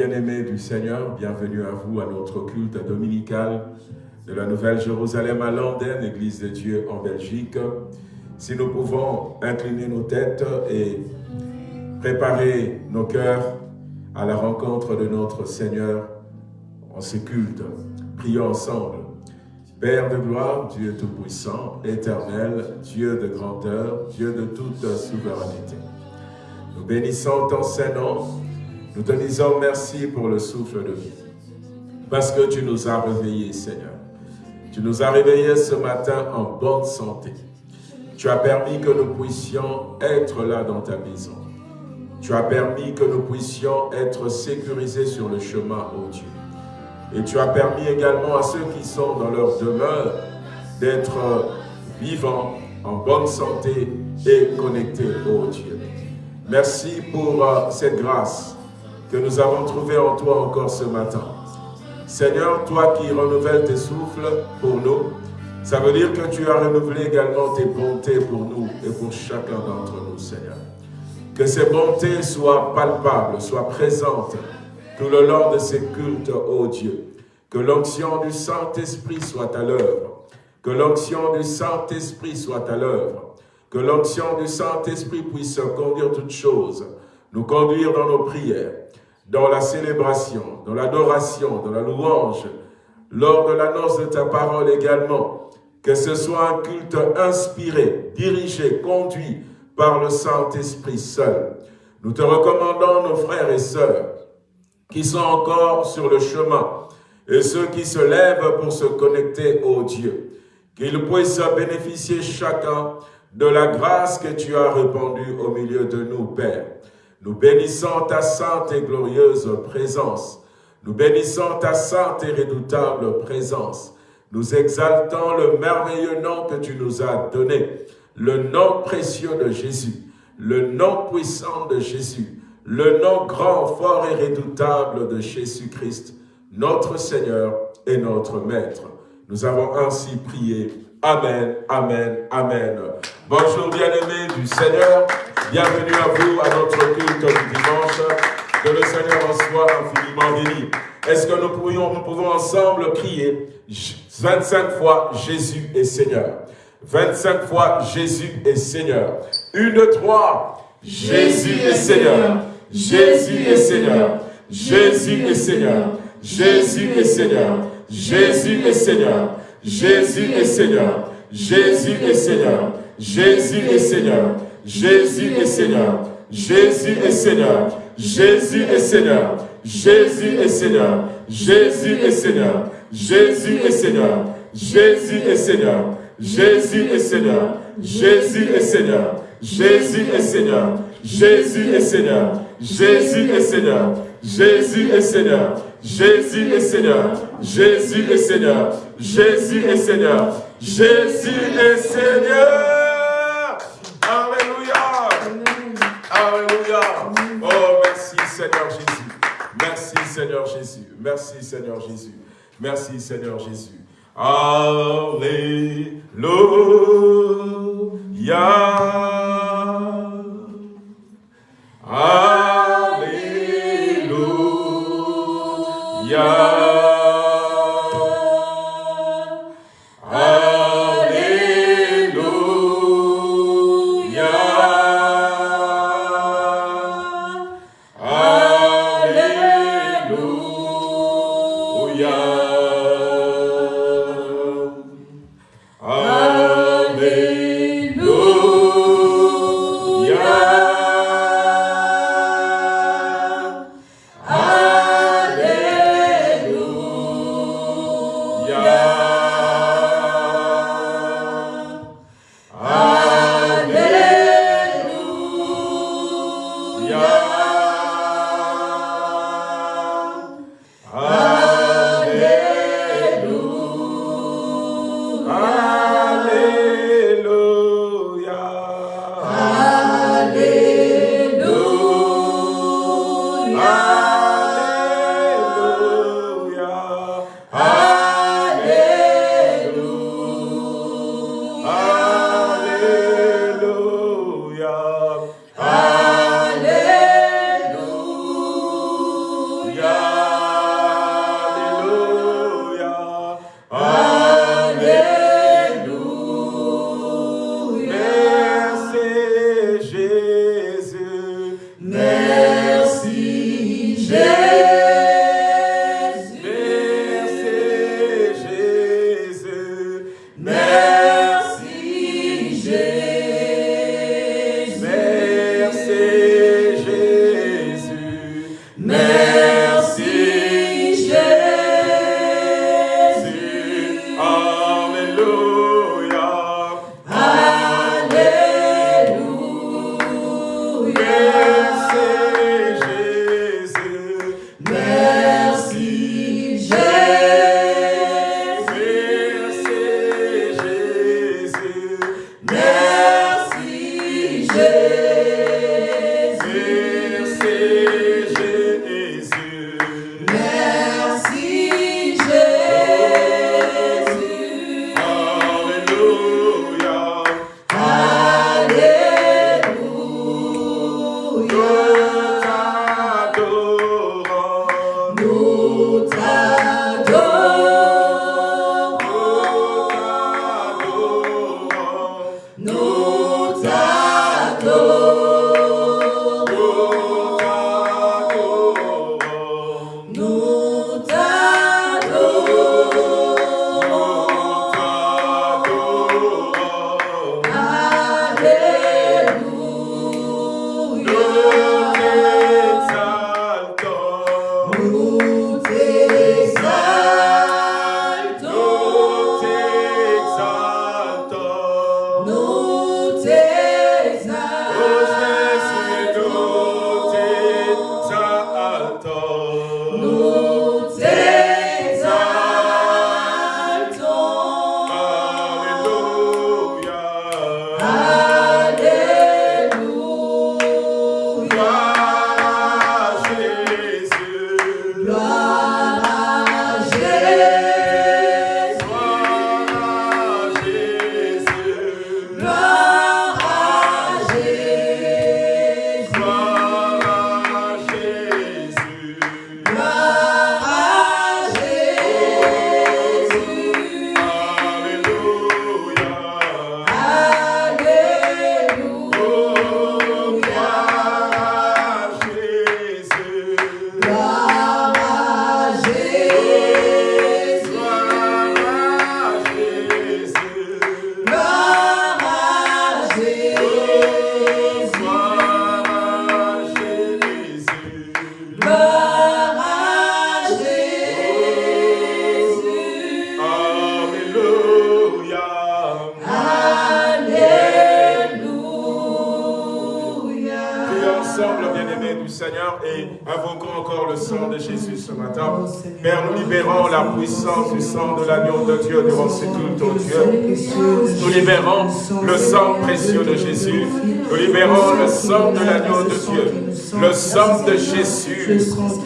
bien-aimés du Seigneur, bienvenue à vous à notre culte dominical de la Nouvelle Jérusalem à Landen, Église de Dieu en Belgique. Si nous pouvons incliner nos têtes et préparer nos cœurs à la rencontre de notre Seigneur en ce culte, prions ensemble. Père de gloire, Dieu tout-puissant, éternel, Dieu de grandeur, Dieu de toute souveraineté. Nous bénissons ton Saint-Nom, nous te disons merci pour le souffle de vie, parce que tu nous as réveillés, Seigneur. Tu nous as réveillés ce matin en bonne santé. Tu as permis que nous puissions être là dans ta maison. Tu as permis que nous puissions être sécurisés sur le chemin, ô Dieu. Et tu as permis également à ceux qui sont dans leur demeure d'être vivants, en bonne santé et connectés, ô Dieu. Merci pour euh, cette grâce que nous avons trouvée en toi encore ce matin. Seigneur, toi qui renouvelles tes souffles pour nous, ça veut dire que tu as renouvelé également tes bontés pour nous et pour chacun d'entre nous, Seigneur. Que ces bontés soient palpables, soient présentes tout le long de ces cultes, ô Dieu. Que l'onction du Saint-Esprit soit à l'œuvre. Que l'onction du Saint-Esprit soit à l'œuvre. Que l'onction du Saint-Esprit puisse conduire toutes choses, nous conduire dans nos prières, dans la célébration, dans l'adoration, dans la louange, lors de l'annonce de ta parole également. Que ce soit un culte inspiré, dirigé, conduit par le Saint-Esprit seul. Nous te recommandons nos frères et sœurs qui sont encore sur le chemin et ceux qui se lèvent pour se connecter au Dieu. Qu'ils puissent bénéficier chacun de la grâce que tu as répandue au milieu de nous, Père. Nous bénissons ta sainte et glorieuse présence. Nous bénissons ta sainte et redoutable présence. Nous exaltons le merveilleux nom que tu nous as donné, le nom précieux de Jésus, le nom puissant de Jésus, le nom grand, fort et redoutable de Jésus-Christ, notre Seigneur et notre Maître. Nous avons ainsi prié. Amen, Amen, Amen. Bonjour bien-aimés du Seigneur. Bienvenue à vous à notre culte du dimanche. Que le Seigneur en soit infiniment béni. Est-ce que nous, pourrions, nous pouvons ensemble crier 25 fois Jésus est Seigneur 25 fois Jésus est Seigneur. Une, deux, trois. Jésus est Seigneur. Jésus est Seigneur. Jésus est Seigneur. Jésus est Seigneur. Jésus est Seigneur. Jésus est Seigneur. Jésus est Seigneur. Jésus est Seigneur. Jésus est Seigneur. Jésus est Seigneur. Jésus est Seigneur. Jésus est Seigneur. Jésus est Seigneur. Jésus est Seigneur. Jésus est Seigneur. Jésus est Seigneur. Jésus est Seigneur. Jésus est Seigneur. Jésus est Seigneur. Jésus est Seigneur. Jésus est Seigneur. Jésus est Seigneur. Jésus est Seigneur. Jésus est Seigneur. Jésus est Seigneur. Alléluia. Alléluia. Oh, merci Seigneur Jésus. Merci Seigneur Jésus. Merci Seigneur Jésus. Merci Seigneur Jésus. Alléluia. Alléluia. Yeah.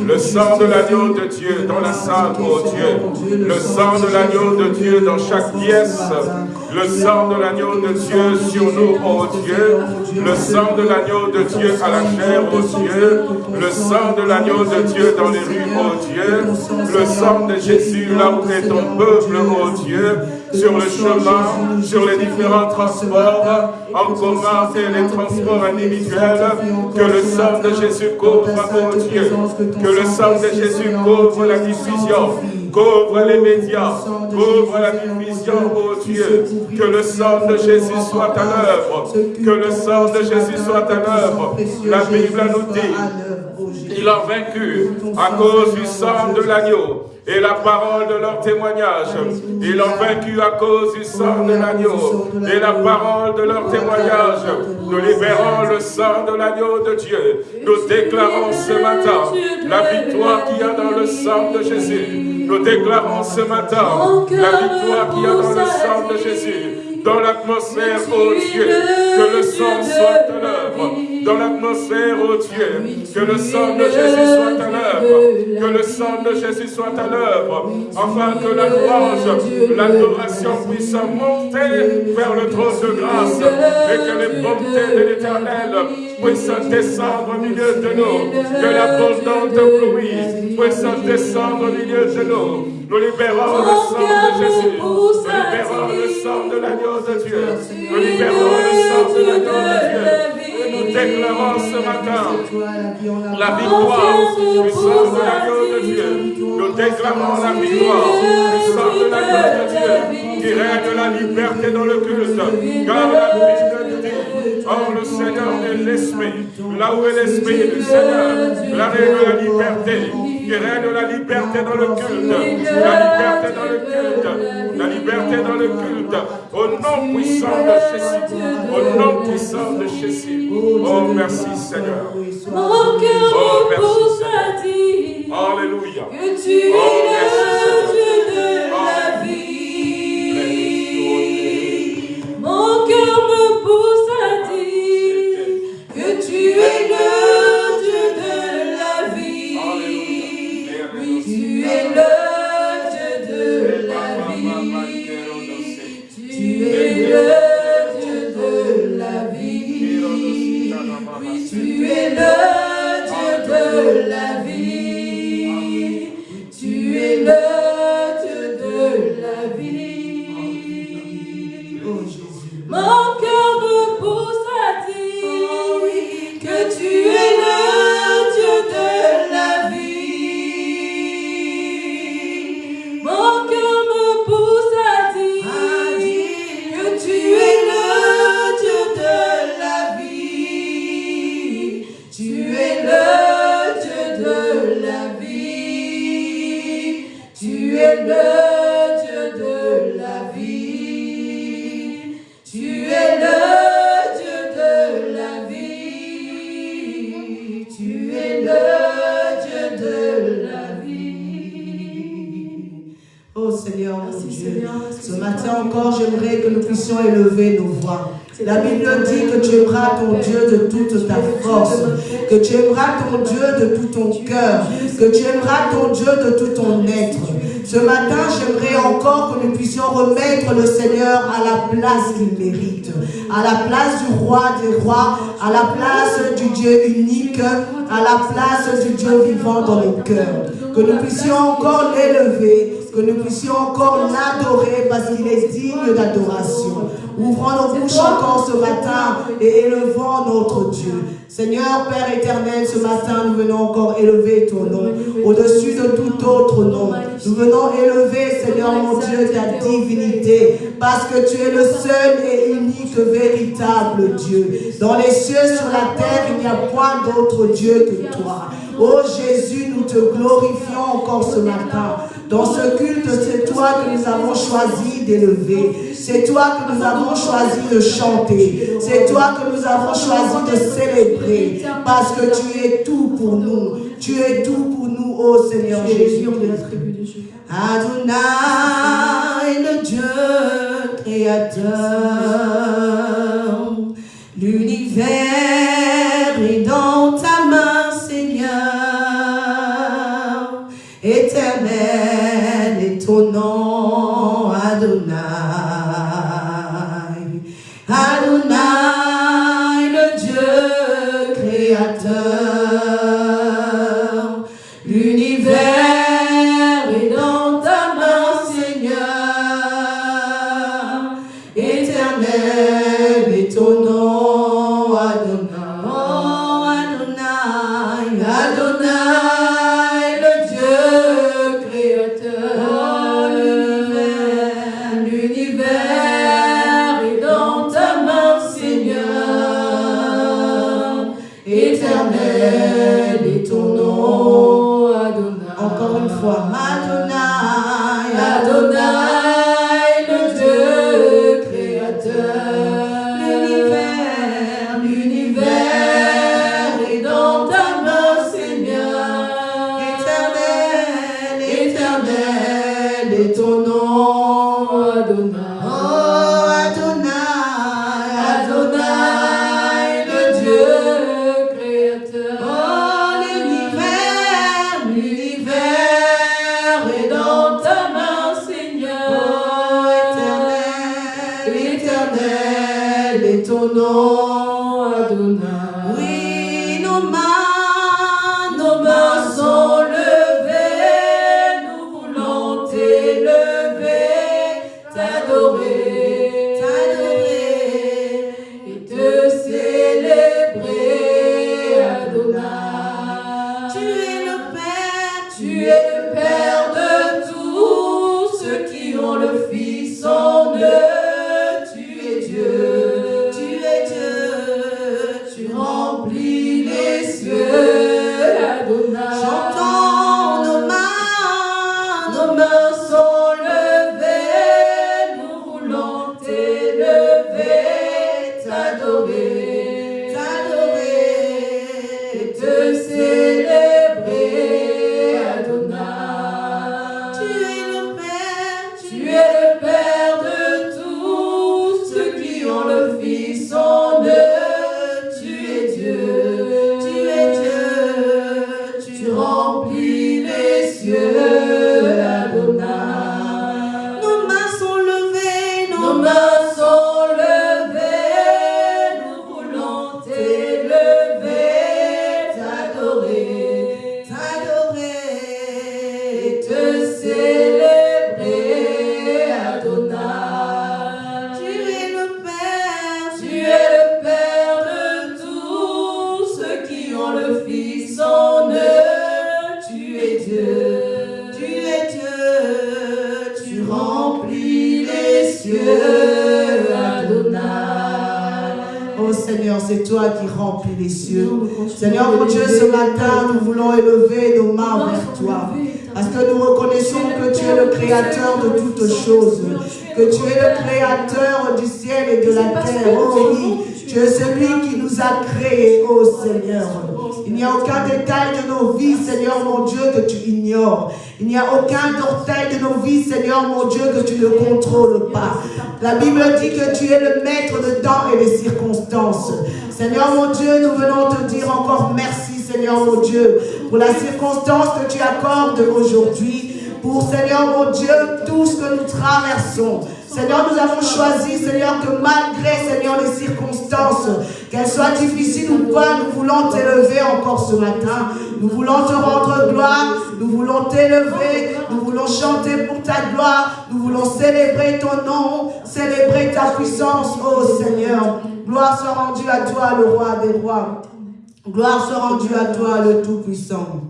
Le sang de l'agneau de Dieu dans la salle, ô Dieu. Le sang de l'agneau de Dieu dans chaque pièce. Le sang de l'agneau de Dieu sur nous, ô Dieu. Le sang de l'agneau de Dieu à la chair, ô Dieu. Le sang de l'agneau de Dieu dans les rues, ô Dieu. Le sang de Jésus là où est ton peuple, ô Dieu. Sur le chemin, sur les différents transports en commun et les transports individuels. Que le sang de Jésus couvre, ô Dieu. Que le sang de Jésus couvre la diffusion couvre les médias, couvre la diffusion, ô Dieu, que le sang de Jésus soit à l'œuvre, que le sang de Jésus soit à l'œuvre. La Bible nous dit, il a vaincu à cause du sang de l'agneau et la parole de leur témoignage. Ils ont vaincu à cause du sang de l'agneau et la parole de leur témoignage. Nous libérons le sang de l'agneau de Dieu. Nous déclarons ce matin la victoire qu'il y a dans le sang de Jésus. Nous déclarons ce matin la victoire qu'il y a dans le sang de Jésus dans l'atmosphère, ô Dieu, que le sang soit à l'œuvre, dans l'atmosphère, ô Dieu, que le sang de Jésus soit à l'œuvre, que le sang de Jésus soit à l'œuvre, afin que la louange, l'adoration puisse monter vers le trône de grâce et que les bontés de l'éternel puissent descendre au milieu de nous, que l'abondante pluie puisse descendre au milieu de nous. Nous libérons le sang de Jésus, nous libérons le sang de l'agneau de Dieu. Nous libérons le sang de l'agneau de Dieu. Et nous déclarons ce matin la victoire du sang de l'agneau de de Dieu. Nous déclarons la victoire. Puissance de la grâce de Dieu qui règne la liberté dans le culte. Car la Bible dit, oh le Seigneur est l'Esprit. Là où est l'Esprit du Seigneur, la règne la liberté qui règne la liberté dans le culte, la liberté dans le culte, la liberté dans le culte, au nom puissant de Jésus, au nom puissant de Jésus. Oh, merci Seigneur. Mon cœur oh, à dire Alléluia. que tu es ton Dieu de tout ton cœur, que tu aimeras ton Dieu de tout ton être. Ce matin, j'aimerais encore que nous puissions remettre le Seigneur à la place qu'il mérite, à la place du roi des rois, à la place du Dieu unique, à la place du Dieu vivant dans nos cœurs. Que nous puissions encore l'élever, que nous puissions encore l'adorer parce qu'il est digne d'adoration. Ouvrons nos bouches encore ce matin et élevons notre Dieu. Seigneur Père éternel, ce matin, nous venons encore élever ton nom au-dessus de tout autre nom. Nous venons élever, Seigneur mon Dieu, ta divinité parce que tu es le seul et unique véritable Dieu. Dans les cieux, sur la terre, il n'y a point d'autre Dieu que toi. Oh Jésus, nous te glorifions encore ce matin. Dans ce culte, c'est toi que nous avons choisi d'élever. C'est toi que nous avons choisi de chanter. C'est toi que nous avons choisi de célébrer. Parce que tu es tout pour nous. Tu es tout pour nous, oh Seigneur Jésus. Adonai, le Dieu créateur, La Bible dit que tu es le maître de temps et des circonstances. Seigneur mon Dieu, nous venons te dire encore merci, Seigneur mon Dieu, pour la circonstance que tu accordes aujourd'hui. Pour, Seigneur mon Dieu, tout ce que nous traversons. Seigneur, nous avons choisi, Seigneur, que malgré, Seigneur, les circonstances, qu'elles soient difficiles ou pas, nous voulons t'élever encore ce matin. Nous voulons te rendre gloire, nous voulons t'élever, nous voulons chanter pour ta gloire, nous voulons célébrer ton nom, célébrer ta puissance, oh Seigneur. Gloire soit rendue à toi, le roi des rois. Gloire soit rendue à toi, le Tout-Puissant.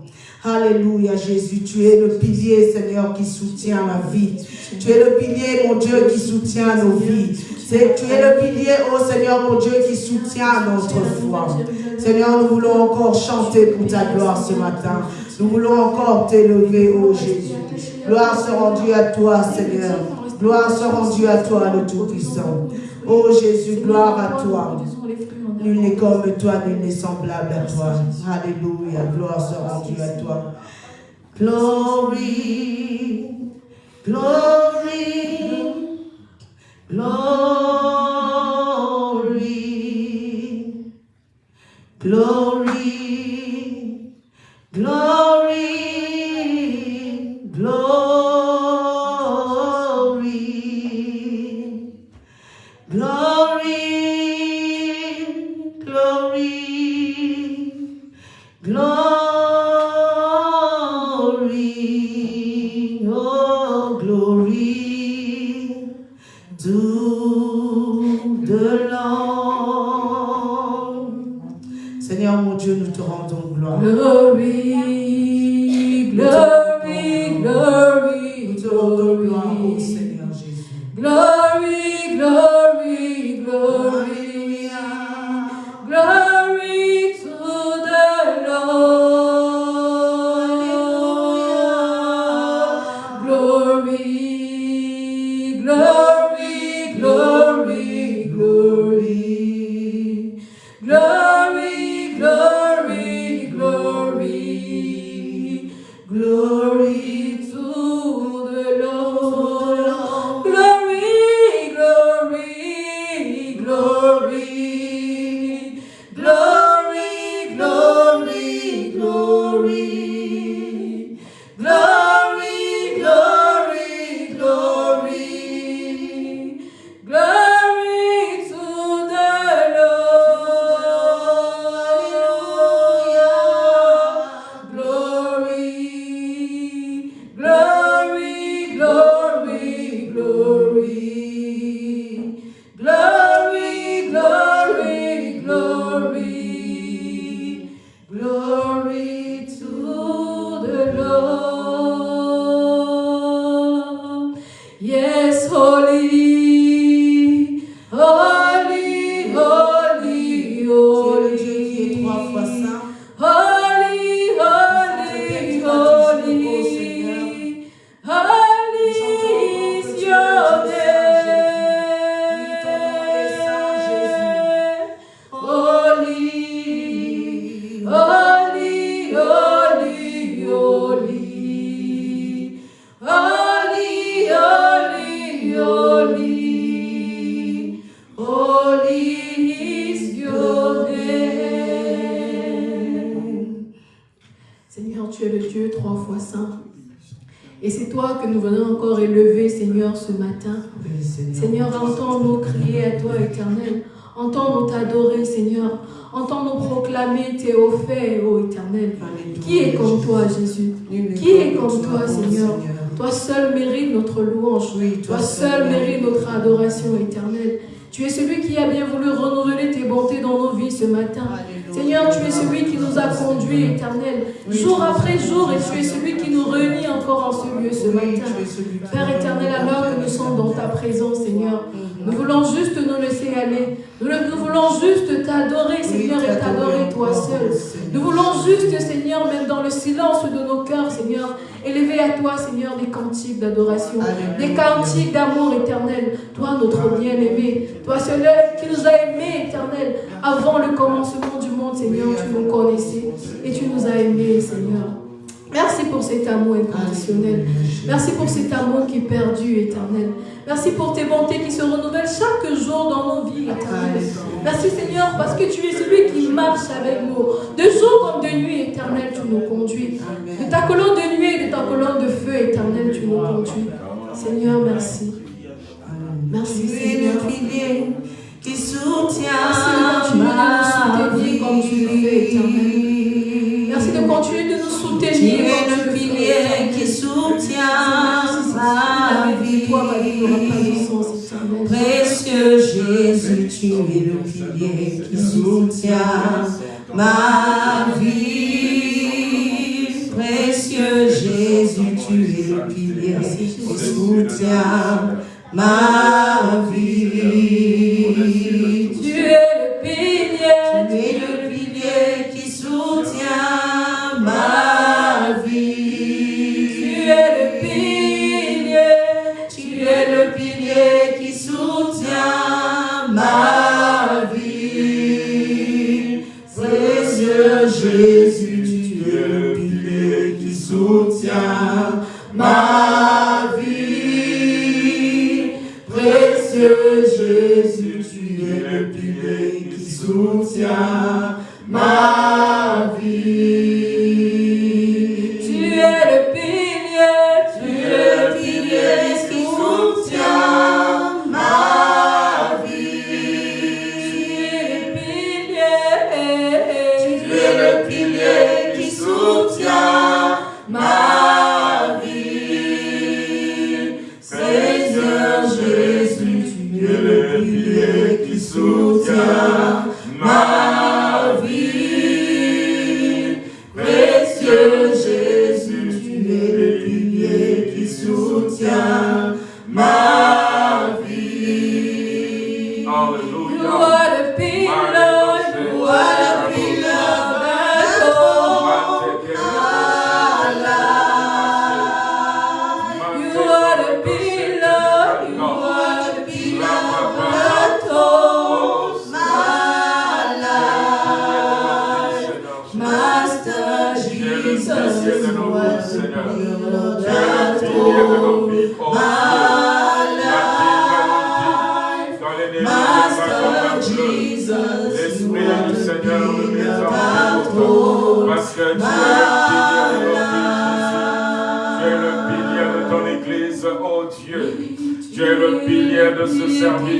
Alléluia, Jésus. Tu es le pilier, Seigneur, qui soutient ma vie. Tu es le pilier, mon Dieu, qui soutient nos vies. Tu es le pilier, oh Seigneur, mon Dieu, qui soutient notre foi. Seigneur, nous voulons encore chanter pour ta gloire ce matin. Nous voulons encore t'élever, oh Jésus. Gloire soit rendue à toi, Seigneur. Gloire soit rendue à toi, le Tout-Puissant. Oh Jésus, gloire à toi. Nul n'est comme toi, nul n'est semblable à toi. Alléluia, gloire soit rendue à toi. Glory, glory, glory, glory, glory,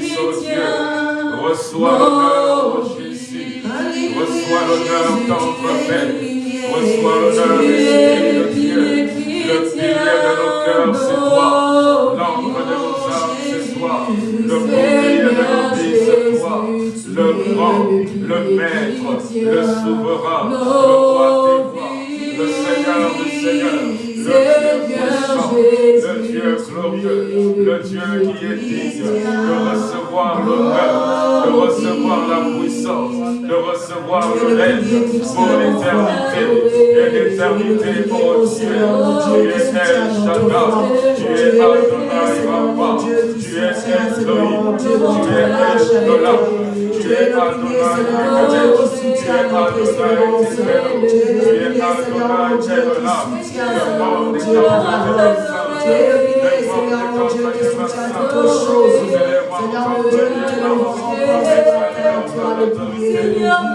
Saint-Dieu, reçois l'honneur, oh Jésus, reçois l'honneur, tendre Père, reçois l'honneur, Jésus. gloire le reste pour l'éternité et l'éternité pour Dieu. Tu es El Shaddai, tu es Adonai Baba, tu es Elohim, tu es Elola, tu es Adonai Ekadeh, tu es Adonai Tiferet, tu es Adonai Jehola, le Seigneur, Seigneur, Seigneur, Seigneur, Seigneur, Seigneur, Seigneur, Seigneur, Seigneur,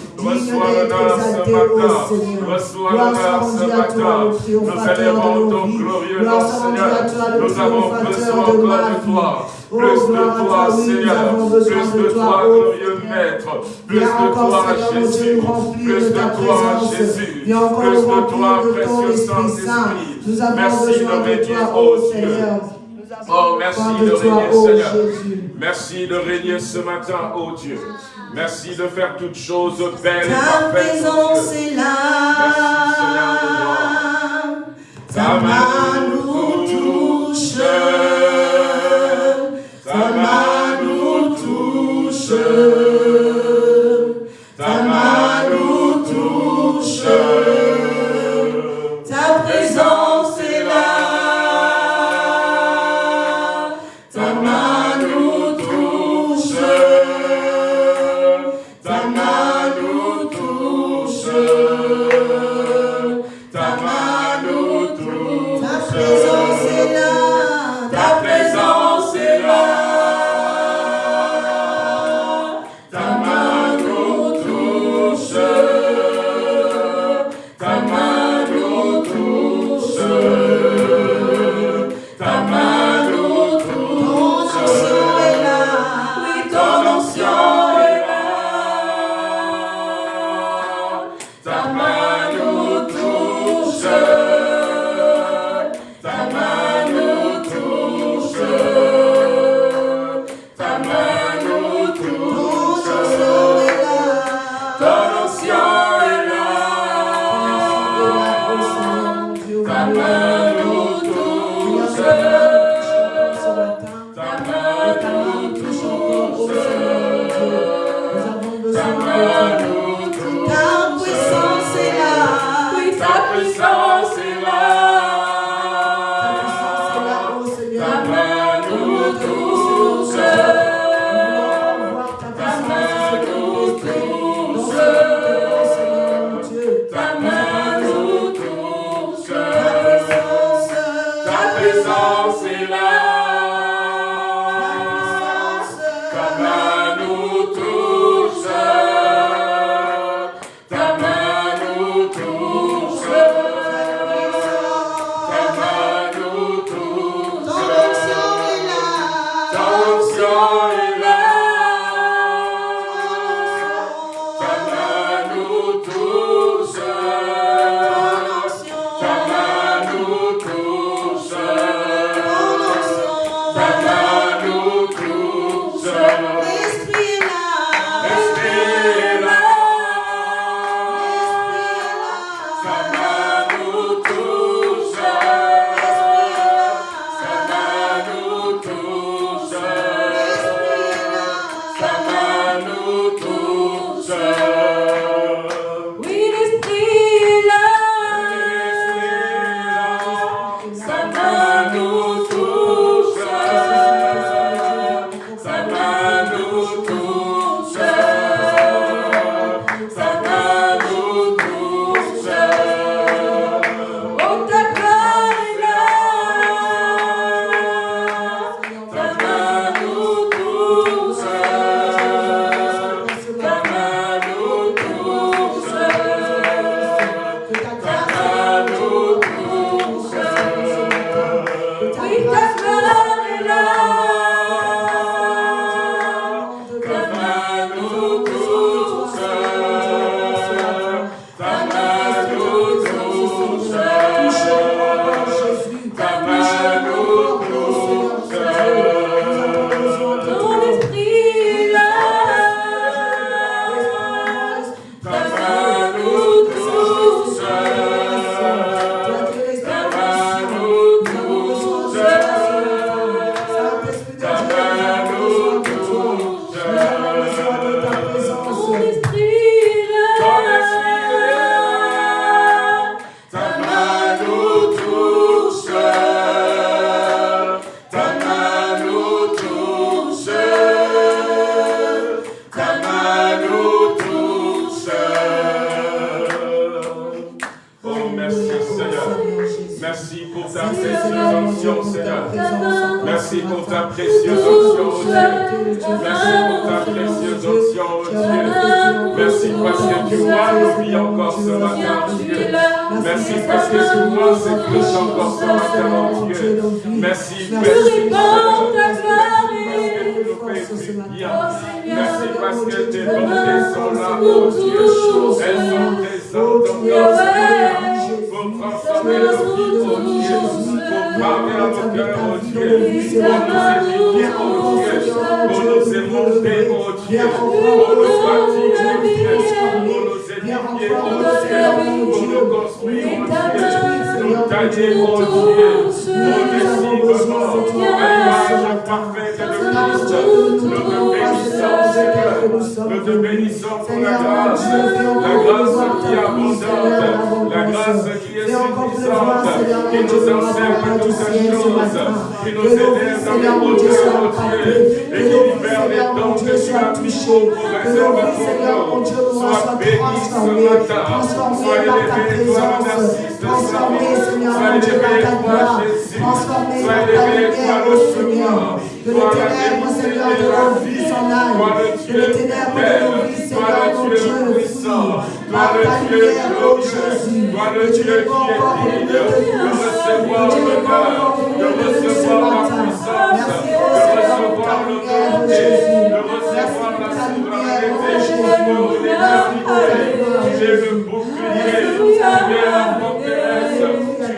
Reçois l'honneur ce matin. Reçois l'honneur ce matin. Nous élevons ton glorieux nom, Seigneur. Nous avons besoin encore de toi. Plus de toi, Seigneur. Plus de toi, glorieux Maître. Plus de toi, Jésus. Plus de toi, Jésus. Plus de toi, précieux Saint-Esprit. Merci de régner, oh Dieu. Oh, merci de régner, Seigneur. Merci de régner ce matin, oh Dieu. Merci de faire toutes choses belles et Ta présence est là. Ta main nous touche. Ta main nous touche.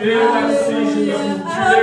Tu es la cible,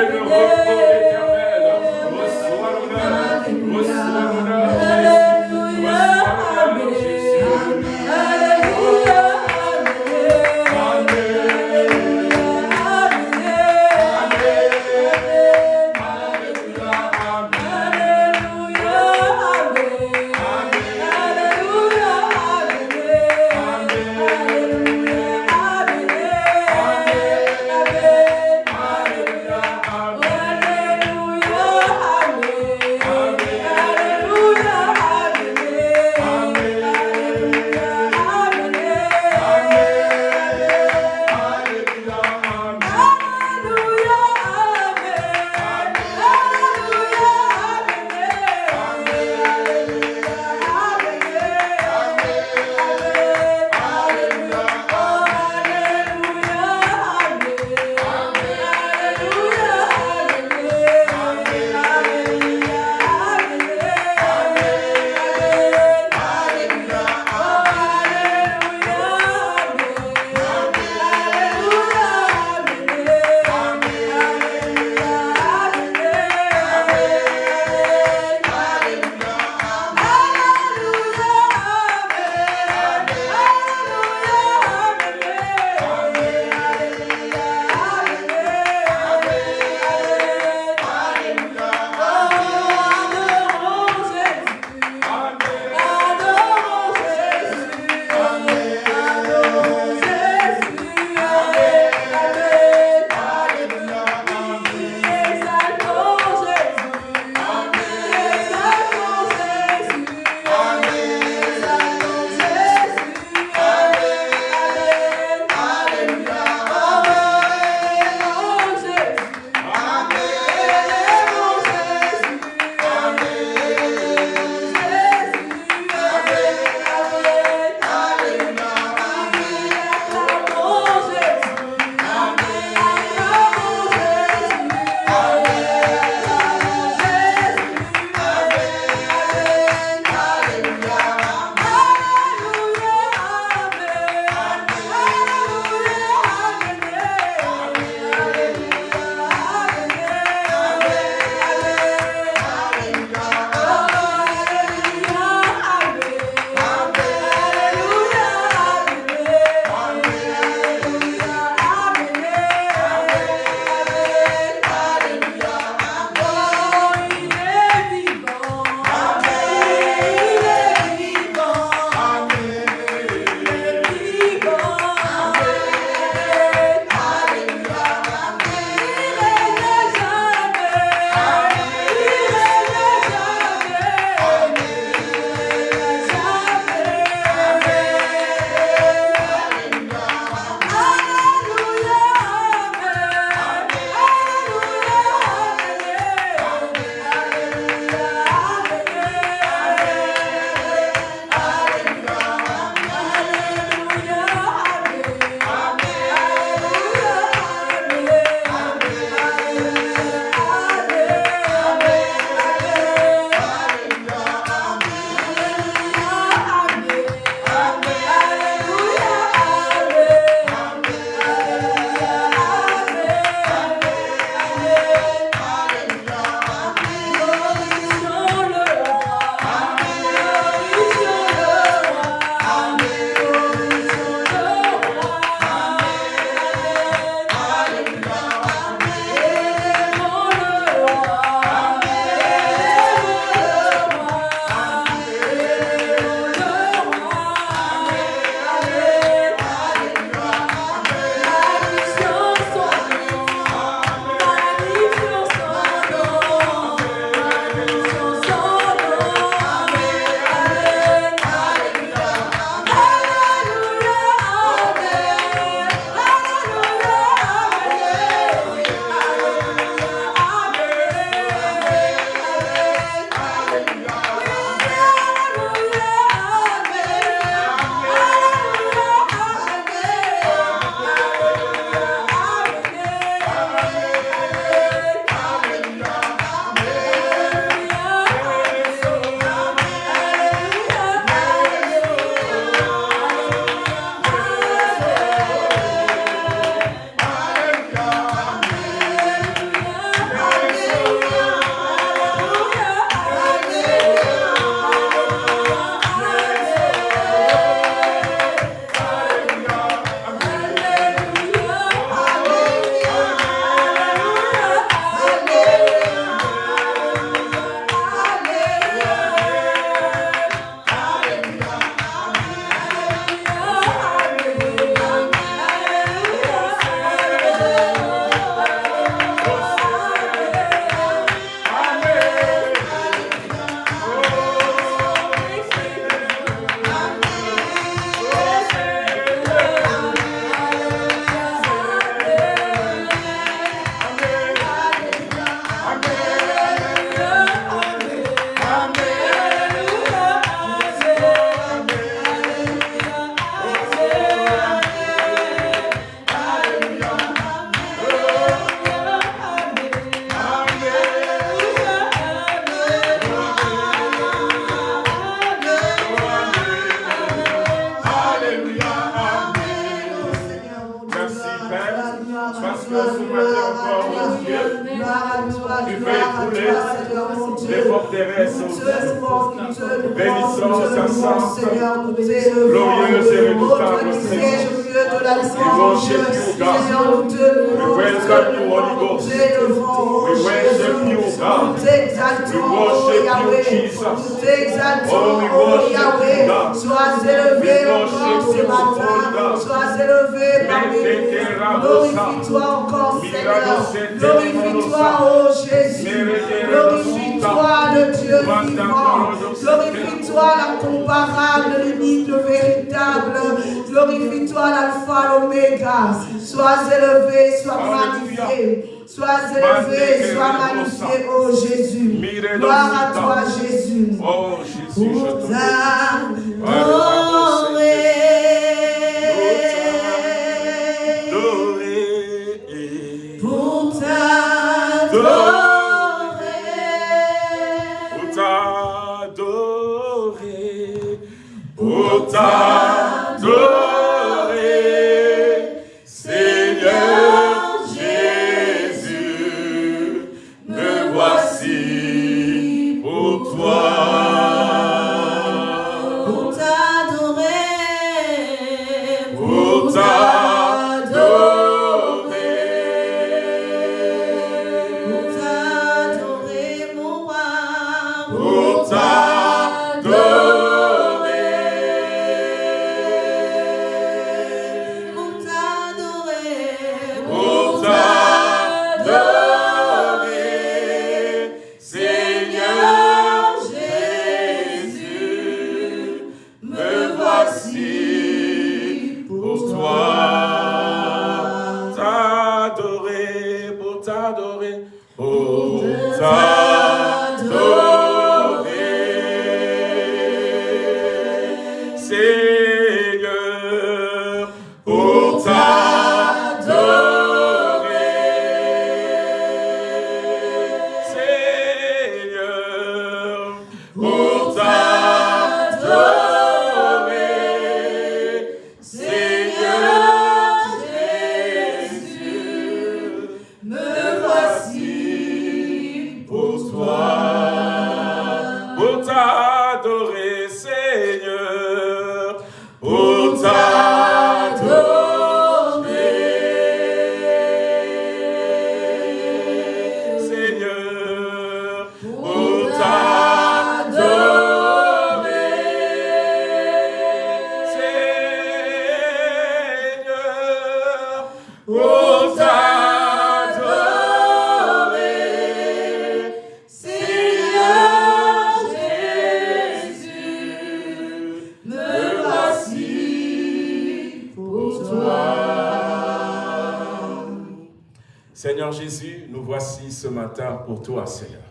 pour toi, Seigneur.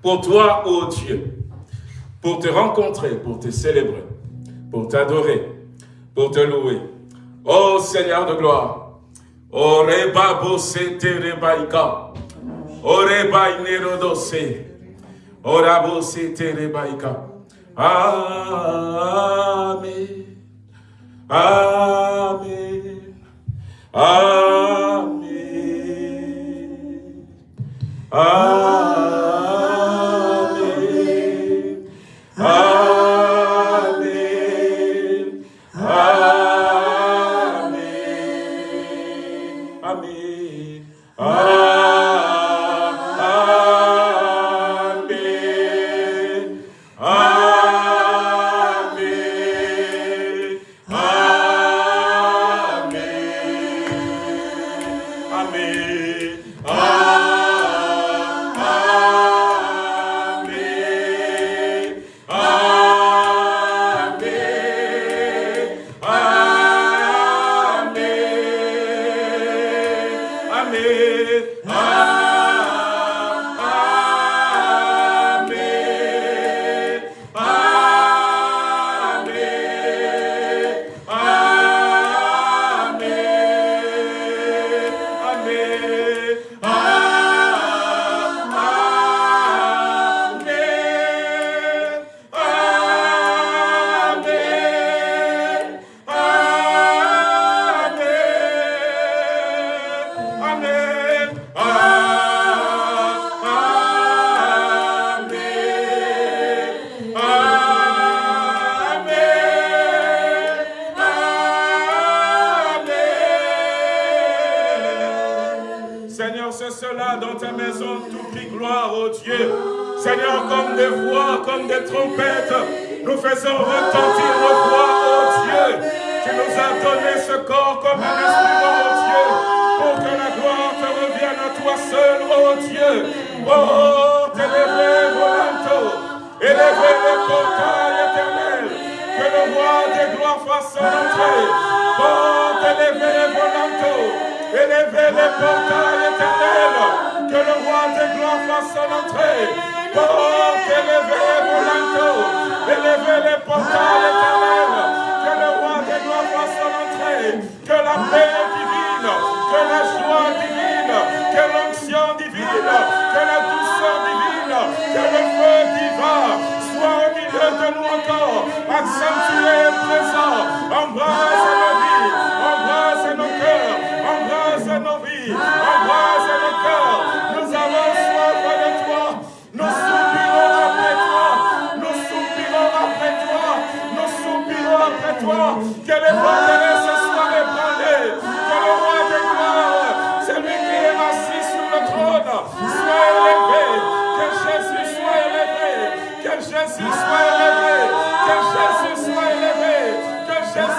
Pour toi, ô oh Dieu, pour te rencontrer, pour te célébrer, pour t'adorer, pour te louer. Ô oh Seigneur de gloire, ô reba bosete rebaika, ô reba inerodose, ô rabosete rebaika. Amen. Amen. Amen. I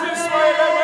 This way.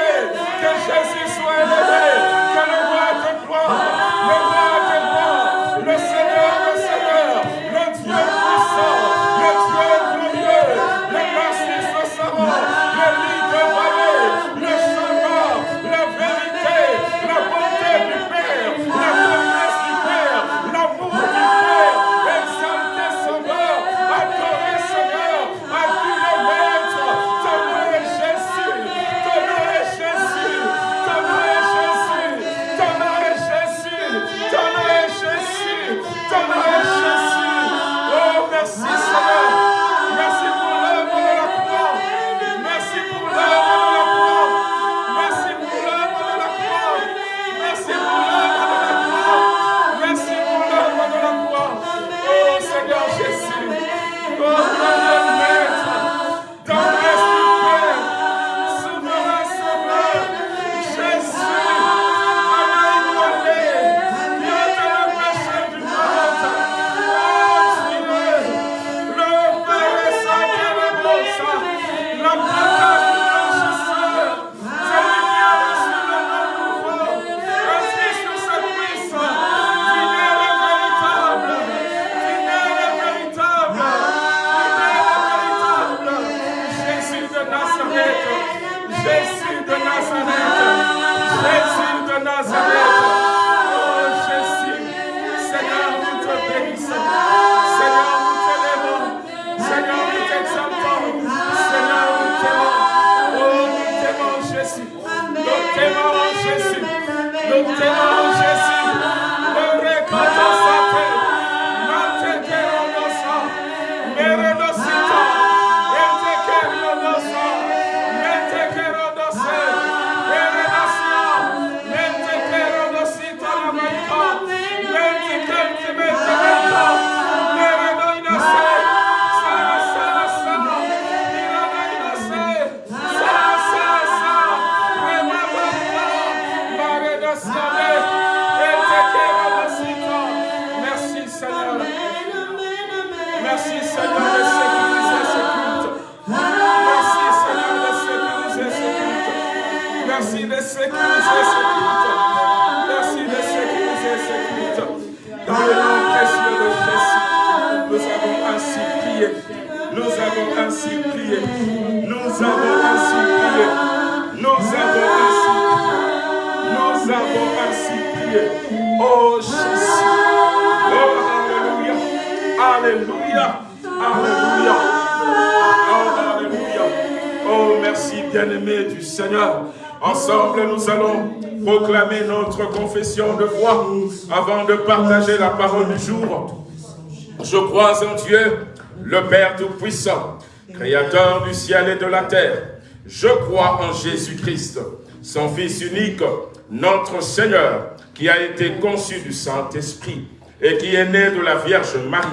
Je crois en Dieu, le Père Tout-Puissant, Créateur du ciel et de la terre. Je crois en Jésus-Christ, son Fils unique, notre Seigneur, qui a été conçu du Saint-Esprit et qui est né de la Vierge Marie.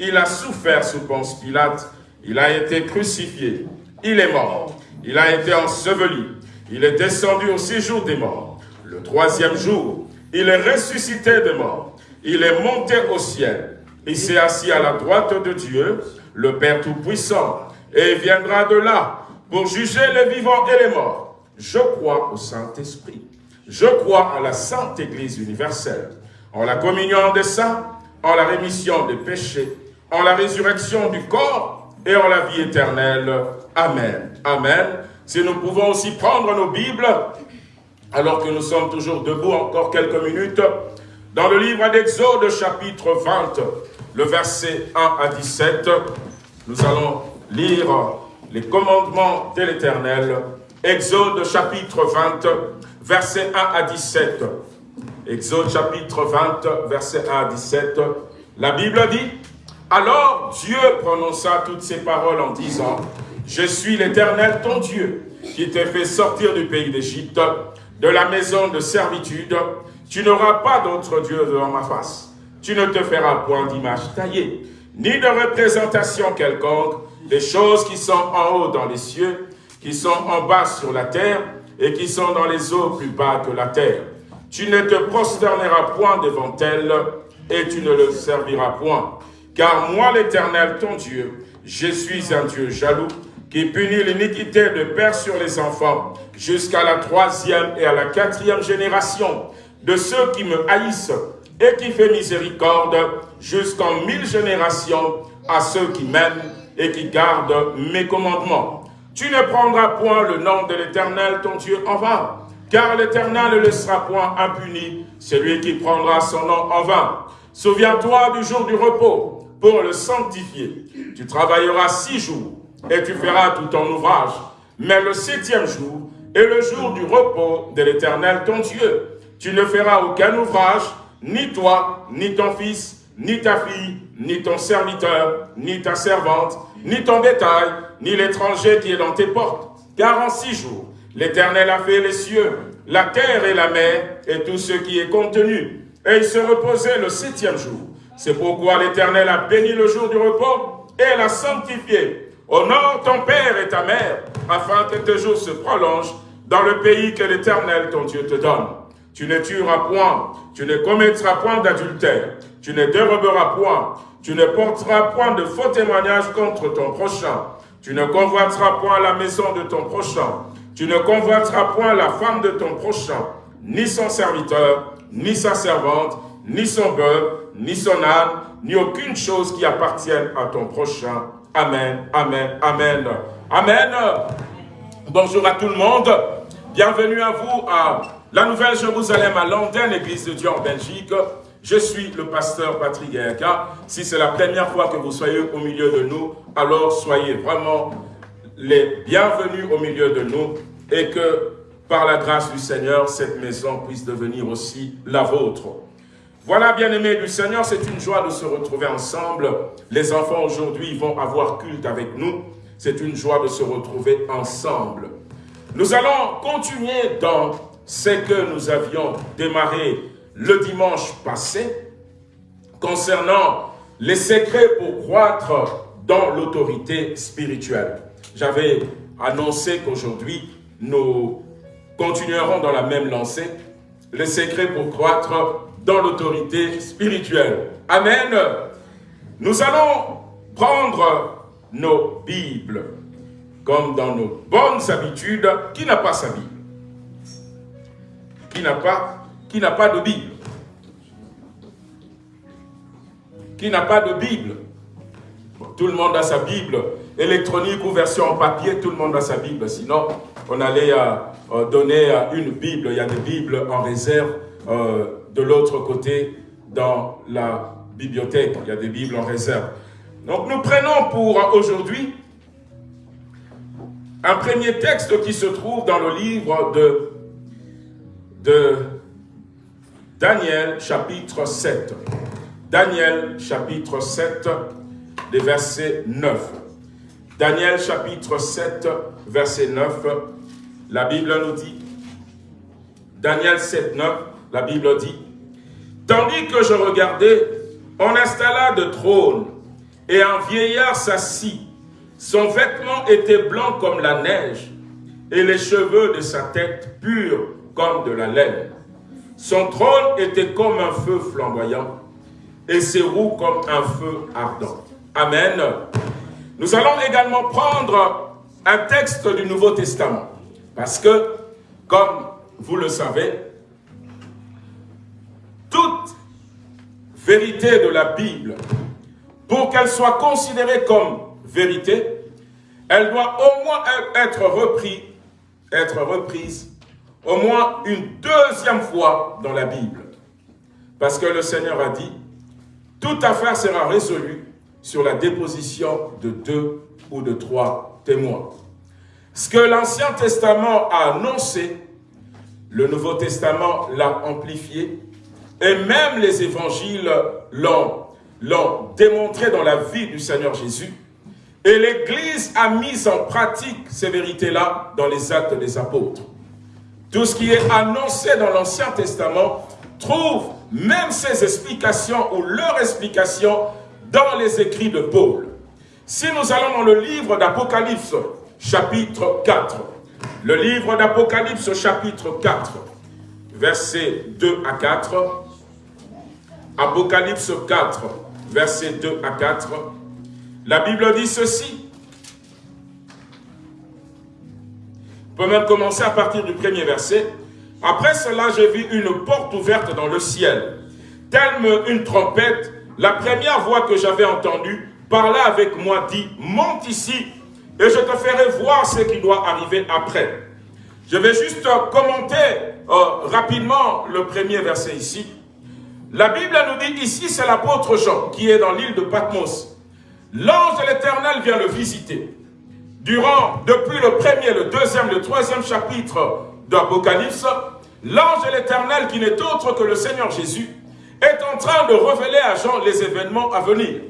Il a souffert sous Ponce Pilate, il a été crucifié, il est mort, il a été enseveli, il est descendu au séjour des morts. Le troisième jour, il est ressuscité des morts il est monté au ciel. Il s'est assis à la droite de Dieu, le Père Tout-Puissant. Et viendra de là pour juger les vivants et les morts. Je crois au Saint-Esprit. Je crois à la Sainte Église universelle, en la communion des saints, en la rémission des péchés, en la résurrection du corps et en la vie éternelle. Amen. Amen. Si nous pouvons aussi prendre nos Bibles, alors que nous sommes toujours debout encore quelques minutes, dans le livre d'Exode chapitre 20, le verset 1 à 17, nous allons lire les commandements de l'Éternel. Exode chapitre 20, verset 1 à 17. Exode chapitre 20, verset 1 à 17. La Bible dit, Alors Dieu prononça toutes ces paroles en disant, Je suis l'Éternel ton Dieu, qui t'ai fait sortir du pays d'Égypte, de la maison de servitude. Tu n'auras pas d'autre Dieu devant ma face. Tu ne te feras point d'image taillée, ni de représentation quelconque, des choses qui sont en haut dans les cieux, qui sont en bas sur la terre, et qui sont dans les eaux plus bas que la terre. Tu ne te prosterneras point devant elles, et tu ne le serviras point. Car moi, l'Éternel, ton Dieu, je suis un Dieu jaloux, qui punit l'iniquité de père sur les enfants, jusqu'à la troisième et à la quatrième génération de ceux qui me haïssent, et qui fait miséricorde jusqu'en mille générations à ceux qui m'aiment et qui gardent mes commandements. Tu ne prendras point le nom de l'Éternel, ton Dieu, en vain, car l'Éternel ne laissera point impuni celui qui prendra son nom en vain. Souviens-toi du jour du repos pour le sanctifier. Tu travailleras six jours et tu feras tout ton ouvrage. Mais le septième jour est le jour du repos de l'Éternel, ton Dieu. Tu ne feras aucun ouvrage, ni toi, ni ton fils, ni ta fille, ni ton serviteur, ni ta servante, ni ton bétail, ni l'étranger qui est dans tes portes. Car en six jours, l'Éternel a fait les cieux, la terre et la mer, et tout ce qui est contenu. Et il se reposait le septième jour. C'est pourquoi l'Éternel a béni le jour du repos et l'a sanctifié. Honore ton père et ta mère, afin que tes jours se prolongent dans le pays que l'Éternel, ton Dieu, te donne. Tu ne tueras point, tu ne commettras point d'adultère, tu ne déroberas point, tu ne porteras point de faux témoignages contre ton prochain, tu ne convoiteras point la maison de ton prochain, tu ne convoiteras point la femme de ton prochain, ni son serviteur, ni sa servante, ni son bœuf, ni son âne, ni aucune chose qui appartienne à ton prochain. Amen, Amen, Amen. Amen. Bonjour à tout le monde. Bienvenue à vous à la Nouvelle Jérusalem à Londres, Église de Dieu en Belgique. Je suis le pasteur Patrick Gaïaka. Si c'est la première fois que vous soyez au milieu de nous, alors soyez vraiment les bienvenus au milieu de nous et que par la grâce du Seigneur, cette maison puisse devenir aussi la vôtre. Voilà, bien-aimés du Seigneur, c'est une joie de se retrouver ensemble. Les enfants aujourd'hui vont avoir culte avec nous. C'est une joie de se retrouver ensemble. Nous allons continuer dans ce que nous avions démarré le dimanche passé concernant les secrets pour croître dans l'autorité spirituelle. J'avais annoncé qu'aujourd'hui, nous continuerons dans la même lancée, les secrets pour croître dans l'autorité spirituelle. Amen. Nous allons prendre nos Bibles, comme dans nos bonnes habitudes. Qui n'a pas sa Bible Qui n'a pas, qui de Bible Qui n'a pas de Bible Tout le monde a sa Bible électronique ou version en papier, tout le monde a sa Bible. Sinon, on allait euh, donner une Bible. Il y a des Bibles en réserve euh, de l'autre côté dans la bibliothèque. Il y a des Bibles en réserve. Donc nous prenons pour aujourd'hui un premier texte qui se trouve dans le livre de, de Daniel chapitre 7. Daniel chapitre 7, des versets 9. Daniel chapitre 7, verset 9, la Bible nous dit, Daniel 7, 9, la Bible dit, Tandis que je regardais, on installa de trône, et un vieillard s'assit. Son vêtement était blanc comme la neige, et les cheveux de sa tête purs comme de la laine. Son trône était comme un feu flamboyant, et ses roues comme un feu ardent. Amen. Nous allons également prendre un texte du Nouveau Testament. Parce que, comme vous le savez, toute vérité de la Bible, pour qu'elle soit considérée comme vérité, elle doit au moins être reprise, être reprise au moins une deuxième fois dans la Bible. Parce que le Seigneur a dit, toute affaire sera résolue sur la déposition de deux ou de trois témoins. Ce que l'Ancien Testament a annoncé, le Nouveau Testament l'a amplifié, et même les évangiles l'ont démontré dans la vie du Seigneur Jésus. Et l'Église a mis en pratique ces vérités-là dans les actes des apôtres. Tout ce qui est annoncé dans l'Ancien Testament trouve même ses explications ou leurs explications dans les écrits de Paul. Si nous allons dans le livre d'Apocalypse, chapitre 4, le livre d'Apocalypse, chapitre 4, versets 2 à 4, Apocalypse 4, versets 2 à 4, la Bible dit ceci. On peut même commencer à partir du premier verset. Après cela, j'ai vu une porte ouverte dans le ciel. Telle une trompette, la première voix que j'avais entendue parla avec moi, dit, monte ici et je te ferai voir ce qui doit arriver après. Je vais juste commenter euh, rapidement le premier verset ici. La Bible nous dit ici, c'est l'apôtre Jean qui est dans l'île de Patmos. L'ange de l'éternel vient le visiter. Durant, depuis le premier, le deuxième, le troisième chapitre d'Apocalypse, l'ange de l'éternel, qui n'est autre que le Seigneur Jésus, est en train de révéler à Jean les événements à venir.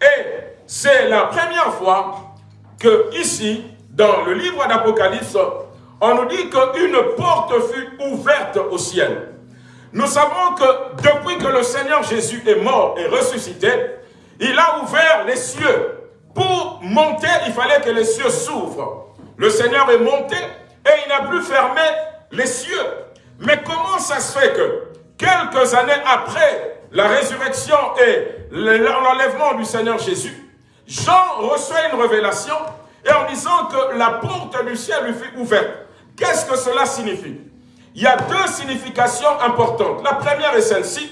Et c'est la première fois que ici, dans le livre d'Apocalypse, on nous dit qu'une porte fut ouverte au ciel. Nous savons que depuis que le Seigneur Jésus est mort et ressuscité, il a ouvert les cieux. Pour monter, il fallait que les cieux s'ouvrent. Le Seigneur est monté et il n'a plus fermé les cieux. Mais comment ça se fait que quelques années après la résurrection et l'enlèvement du Seigneur Jésus, Jean reçoit une révélation et en disant que la porte du ciel lui fut ouverte. Qu'est-ce que cela signifie? Il y a deux significations importantes. La première est celle-ci.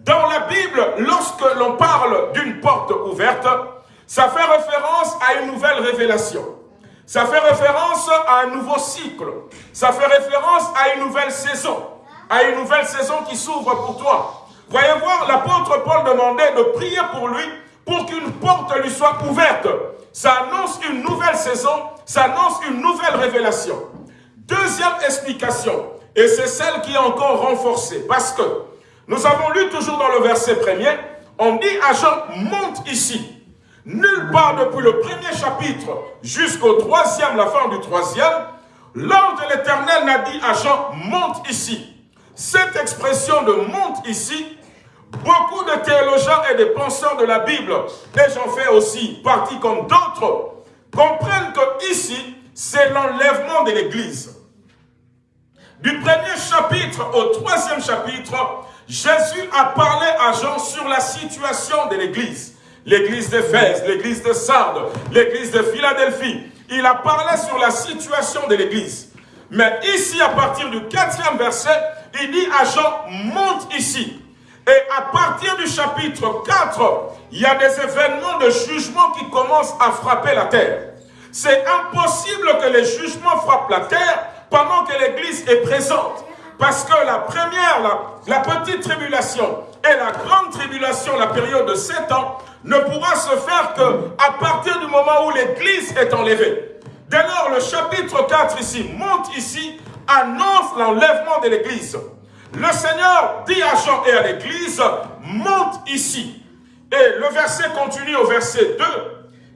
Dans la Bible, lorsque l'on parle d'une porte ouverte, ça fait référence à une nouvelle révélation. Ça fait référence à un nouveau cycle. Ça fait référence à une nouvelle saison. À une nouvelle saison qui s'ouvre pour toi. Voyez voir, l'apôtre Paul demandait de prier pour lui pour qu'une porte lui soit ouverte. Ça annonce une nouvelle saison, ça annonce une nouvelle révélation. Deuxième explication, et c'est celle qui est encore renforcée, parce que nous avons lu toujours dans le verset premier, on dit à Jean, monte ici. Nulle part depuis le premier chapitre jusqu'au troisième, la fin du troisième, l'ange de l'éternel n'a dit à Jean, monte ici. Cette expression de monte ici, beaucoup de théologiens et de penseurs de la Bible, et j'en fais aussi partie comme d'autres, comprennent que ici, c'est l'enlèvement de l'Église. Du premier chapitre au troisième chapitre, Jésus a parlé à Jean sur la situation de l'Église. L'église d'Éphèse, l'église de Sardes, l'église de Philadelphie. Il a parlé sur la situation de l'église. Mais ici, à partir du quatrième verset, il dit à Jean, monte ici. Et à partir du chapitre 4, il y a des événements de jugement qui commencent à frapper la terre. C'est impossible que les jugements frappent la terre pendant que l'Église est présente. Parce que la première, la, la, petite tribulation et la grande tribulation, la période de 7 ans, ne pourra se faire que à partir du moment où l'Église est enlevée. Dès lors, le chapitre 4 ici, monte ici, annonce l'enlèvement de l'Église. Le Seigneur dit à Jean et à l'Église, monte ici. Et le verset continue au verset 2.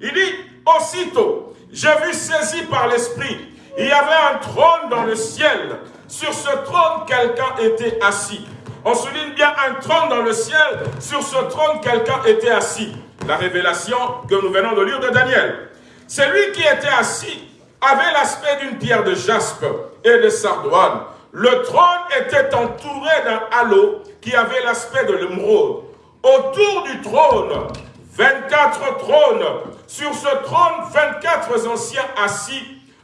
Il dit, aussitôt, j'ai vu saisi par l'Esprit, il y avait un trône dans le ciel. Sur ce trône, quelqu'un était assis. On souligne bien un trône dans le ciel. Sur ce trône, quelqu'un était assis. La révélation que nous venons de lire de Daniel. Celui qui était assis avait l'aspect d'une pierre de jaspe et de sardoine. Le trône était entouré d'un halo qui avait l'aspect de l'émeraude. autour du trône, 24 trônes. Sur ce trône, 24 anciens assis,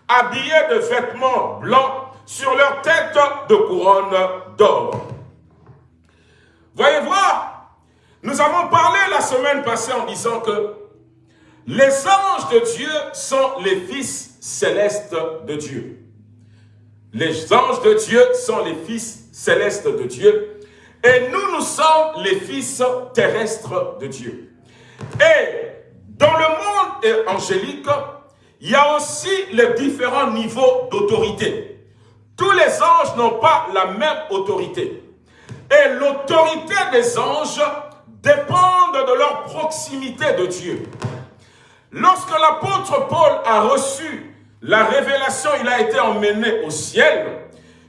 habillés de vêtements blancs, sur leur tête de couronne d'or. Voyez voir, nous avons parlé la semaine passée en disant que les anges de Dieu sont les fils célestes de Dieu. Les anges de Dieu sont les fils célestes de Dieu. Et nous, nous sommes les fils terrestres de Dieu. Et dans le monde angélique, il y a aussi les différents niveaux d'autorité. Tous les anges n'ont pas la même autorité. Et l'autorité des anges dépend de leur proximité de Dieu. Lorsque l'apôtre Paul a reçu la révélation, il a été emmené au ciel,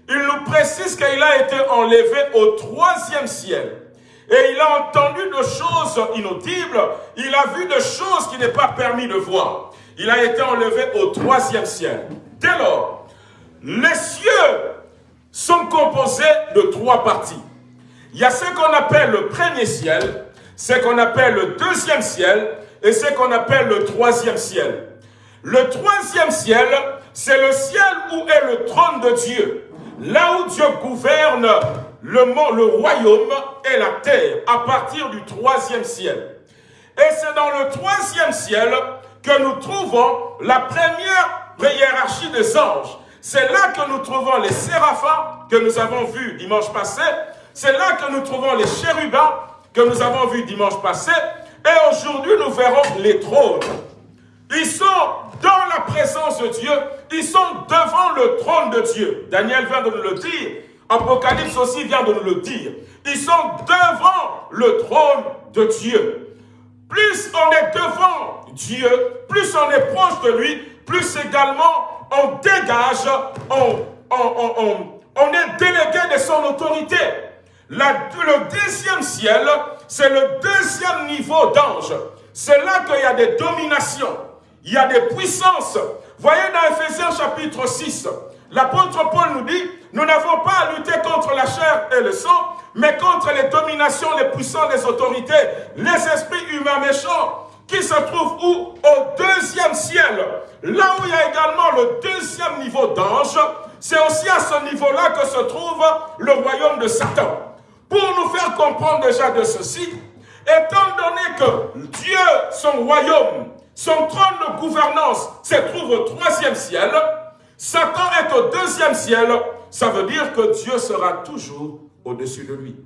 il nous précise qu'il a été enlevé au troisième ciel. Et il a entendu de choses inaudibles, il a vu de choses qui n'est pas permis de voir. Il a été enlevé au troisième ciel. Dès lors, les cieux sont composés de trois parties. Il y a ce qu'on appelle le premier ciel, ce qu'on appelle le deuxième ciel et ce qu'on appelle le troisième ciel. Le troisième ciel, c'est le ciel où est le trône de Dieu. Là où Dieu gouverne le, le royaume et la terre à partir du troisième ciel. Et c'est dans le troisième ciel que nous trouvons la première hiérarchie des anges. C'est là que nous trouvons les séraphins que nous avons vus dimanche passé. C'est là que nous trouvons les chérubins que nous avons vus dimanche passé. Et aujourd'hui, nous verrons les trônes. Ils sont dans la présence de Dieu. Ils sont devant le trône de Dieu. Daniel vient de nous le dire. Apocalypse aussi vient de nous le dire. Ils sont devant le trône de Dieu. Plus on est devant Dieu, plus on est proche de lui, plus également on dégage, on, on, est délégué de son autorité. Le deuxième ciel, c'est le deuxième niveau d'ange. C'est là qu'il y a des dominations, il y a des puissances. Voyez dans Ephésiens chapitre 6, l'apôtre Paul nous dit, nous n'avons pas à lutter contre la chair et le sang, mais contre les dominations, les puissances, les autorités, les esprits humains méchants, qui se trouvent où? Au deuxième ciel. Là où il y a également le deuxième niveau d'ange, c'est aussi à ce niveau-là que se trouve le royaume de Satan. Pour nous faire comprendre déjà de ceci, étant donné que Dieu, son royaume, son trône de gouvernance se trouve au troisième ciel, Satan est au deuxième ciel, ça veut dire que Dieu sera toujours au-dessus de lui.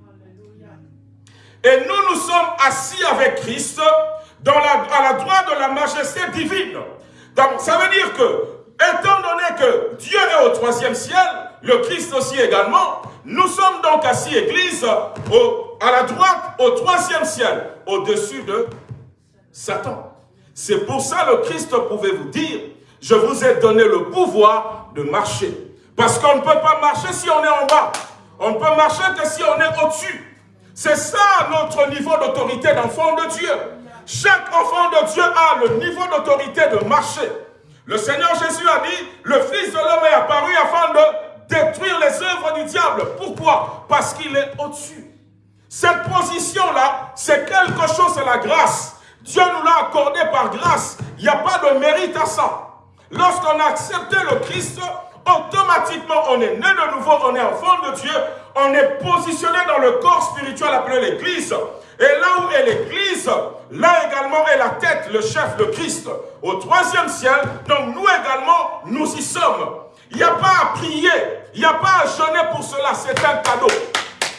Et nous, nous sommes assis avec Christ à la droite de la majesté divine. Ça veut dire que, étant donné que Dieu est au troisième ciel, le Christ aussi également, nous sommes donc assis, Église, à la droite, au troisième ciel, au-dessus de Satan. C'est pour ça le Christ pouvait vous dire, je vous ai donné le pouvoir de marcher. Parce qu'on ne peut pas marcher si on est en bas. On ne peut marcher que si on est au-dessus. C'est ça notre niveau d'autorité d'enfant de Dieu. Chaque enfant de Dieu a le niveau d'autorité de marcher. Le Seigneur Jésus a dit, le Fils de l'homme est apparu afin de détruire les œuvres du diable. Pourquoi? Parce qu'il est au-dessus. Cette position-là, c'est quelque chose, c'est la grâce. Dieu nous l'a accordé par grâce. Il n'y a pas de mérite à ça. Lorsqu'on a accepté le Christ, automatiquement on est né de nouveau, on est enfant de Dieu, on est positionné dans le corps spirituel appelé l'Église. Et là où est l'Église, là également est la tête, le chef, le Christ. Au troisième ciel, donc nous également, nous y sommes. Il n'y a pas à prier, il n'y a pas à jeûner pour cela, c'est un cadeau.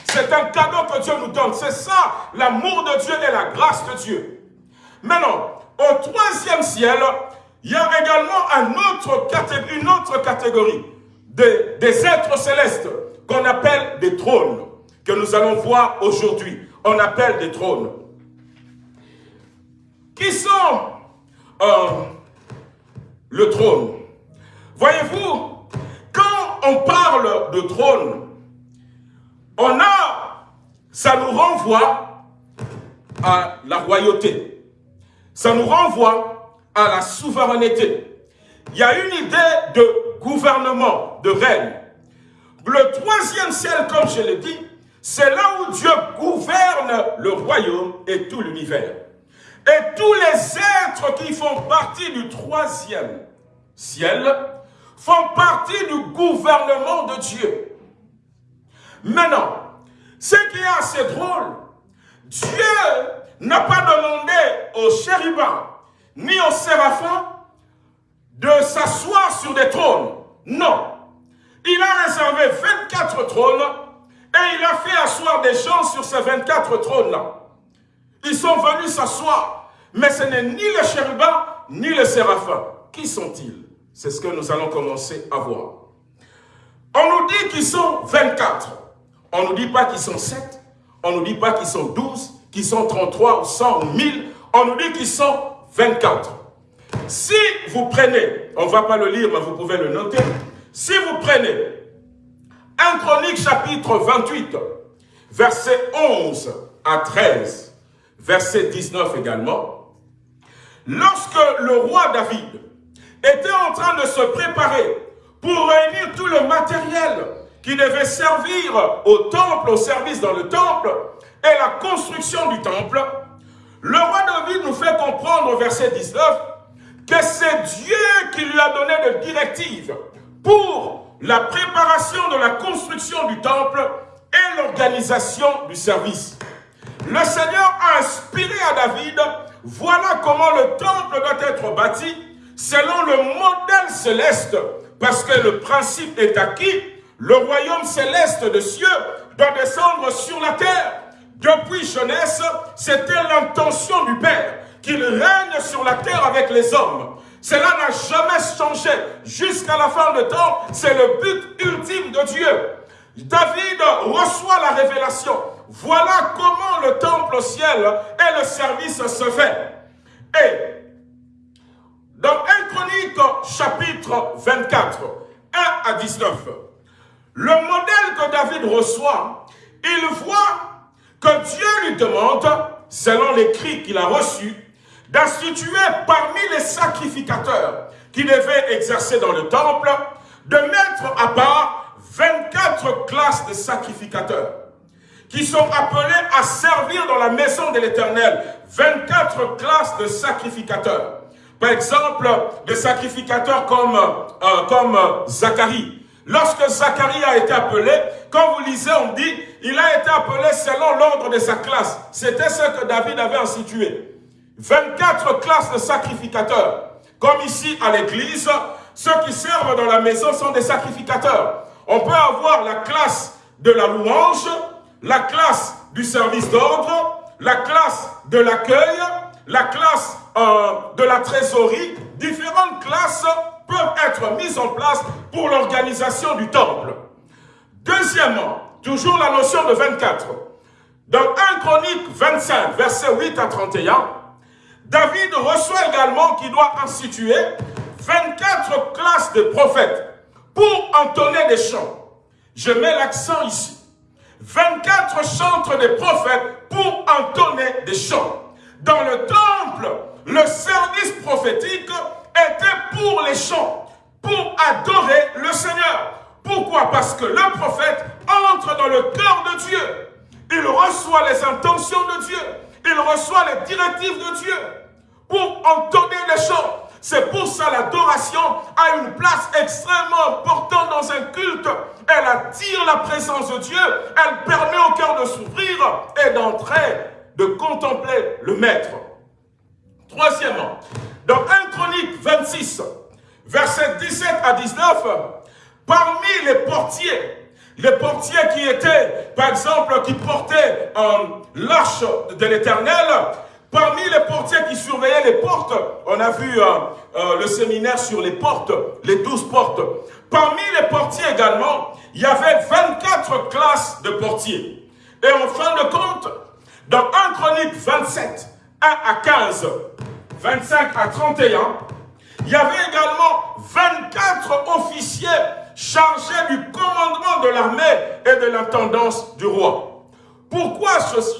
C'est un cadeau que Dieu nous donne. C'est ça, l'amour de Dieu et la grâce de Dieu. Maintenant, au troisième ciel, il y a également une autre catégorie des êtres célestes qu'on appelle des trônes, que nous allons voir aujourd'hui. On appelle des trônes. Qui sont euh, le trône? Voyez-vous, quand on parle de trône, on a, ça nous renvoie à la royauté. Ça nous renvoie à la souveraineté. Il y a une idée de gouvernement, de règne. Le troisième ciel, comme je l'ai dit, C'est là où Dieu gouverne le royaume et tout l'univers. Et tous les êtres qui font partie du troisième ciel font partie du gouvernement de Dieu. Maintenant, ce qui est assez drôle, Dieu n'a pas demandé aux chérubins ni aux séraphins de s'asseoir sur des trônes. Non. Il a réservé 24 trônes et il a fait asseoir des gens sur ces 24 trônes-là. Ils sont venus s'asseoir, mais ce n'est ni les chérubins ni les séraphins. Qui sont-ils? C'est ce que nous allons commencer à voir. On nous dit qu'ils sont 24. On ne nous dit pas qu'ils sont 7. On ne nous dit pas qu'ils sont 12, qu'ils sont 33 ou 100 ou 1000. On nous dit qu'ils sont 24. Si vous prenez, on ne va pas le lire, mais vous pouvez le noter. Si vous prenez 1 Chronique chapitre 28, verset 11 à 13, verset 19 également, lorsque le roi David était en train de se préparer pour réunir tout le matériel qui devait servir au temple, au service dans le temple, et la construction du temple, le roi David nous fait comprendre au verset 19 que c'est Dieu qui lui a donné des directives pour la préparation de la construction du temple et l'organisation du service. Le Seigneur a inspiré à David, voilà comment le temple doit être bâti selon le modèle céleste, parce que le principe est acquis, le royaume céleste de cieux doit descendre sur la terre. Depuis jeunesse, c'était l'intention du Père qu'il règne sur la terre avec les hommes. Cela n'a jamais changé. Jusqu'à la fin de temps, c'est le but ultime de Dieu. David reçoit la révélation. Voilà comment le temple au ciel et le service se fait. Et dans 1 Chronique chapitre 24, 1 à 19, le modèle que David reçoit, il voit que Dieu lui demande, selon l'écrit qu'il a reçu, d'instituer parmi les sacrificateurs qui devaient exercer dans le temple, de mettre à part 24 classes de sacrificateurs qui sont appelés à servir dans la maison de l'Éternel. 24 classes de sacrificateurs. Par exemple, des sacrificateurs comme, euh, comme Zacharie. Lorsque Zacharie a été appelé, quand vous lisez, on dit, il a été appelé selon l'ordre de sa classe. C'était ce que David avait institué. 24 classes de sacrificateurs. Comme ici à l'église, ceux qui servent dans la maison sont des sacrificateurs. On peut avoir la classe de la louange, la classe du service d'ordre, la classe de l'accueil, la classe euh, de la trésorerie. Différentes classes peuvent être mises en place pour l'organisation du temple. Deuxièmement, toujours la notion de 24. Dans 1 Chronique 25, versets 8 à 31, David reçoit également qu'il doit instituer 24 classes de prophètes pour entonner des chants. Je mets l'accent ici. 24 chantres des prophètes pour entonner des chants. Dans le temple, le service prophétique était pour les chants, pour adorer le Seigneur. Pourquoi? Parce que le prophète entre dans le cœur de Dieu. Il reçoit les intentions de Dieu. Il reçoit les directives de Dieu pour entonner les chants. C'est pour ça l'adoration a une place extrêmement importante dans un culte. Elle attire la présence de Dieu. Elle permet au cœur de s'ouvrir et d'entrer, de contempler le Maître. Troisièmement, dans 1 Chronique 26, versets 17 à 19, parmi les portiers, les portiers qui étaient, par exemple, qui portaient euh, l'arche de l'éternel, parmi les portiers qui surveillaient les portes, on a vu euh, euh, le séminaire sur les portes, les douze portes. Parmi les portiers également, il y avait 24 classes de portiers. Et en fin de compte, dans 1 Chronique 27, 1 à 15, 25 à 31, il y avait également 24 officiers chargés du commandement de l'armée et de l'intendance du roi. Pourquoi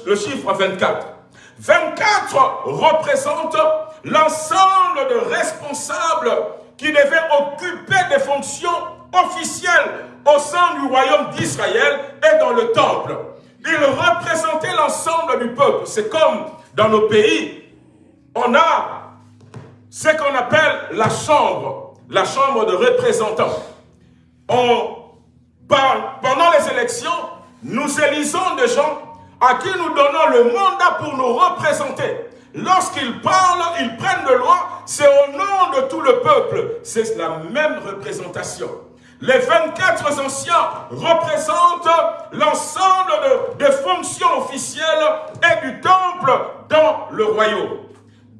le chiffre 24 24 représente l'ensemble de responsables qui devaient occuper des fonctions officielles au sein du royaume d'Israël et dans le temple. Il représentait l'ensemble du peuple. C'est comme dans nos pays, on a ce qu'on appelle la chambre, la chambre de représentants. On pendant les élections, nous élisons des gens à qui nous donnons le mandat pour nous représenter. Lorsqu'ils parlent, ils prennent de loi, c'est au nom de tout le peuple. C'est la même représentation. Les 24 anciens représentent l'ensemble des fonctions officielles et du temple dans le royaume.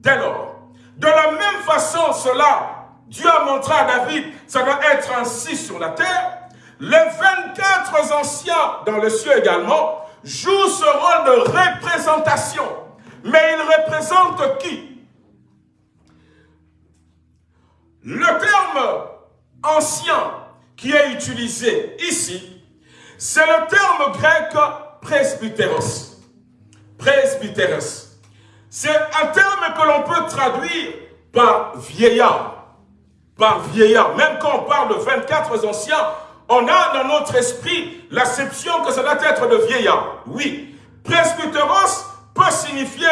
Dès lors, de la même façon, cela, Dieu a montré à David, ça doit être ainsi sur la terre. Les 24 anciens dans le ciel également jouent ce rôle de représentation. Mais ils représentent qui? Le terme ancien qui est utilisé ici, c'est le terme grec presbyteros. Presbyteros. C'est un terme que l'on peut traduire par vieillard. Par vieillard. Même quand on parle de 24 anciens, on a dans notre esprit l'acception que ça doit être de vieillard. Oui. Presbyteros peut signifier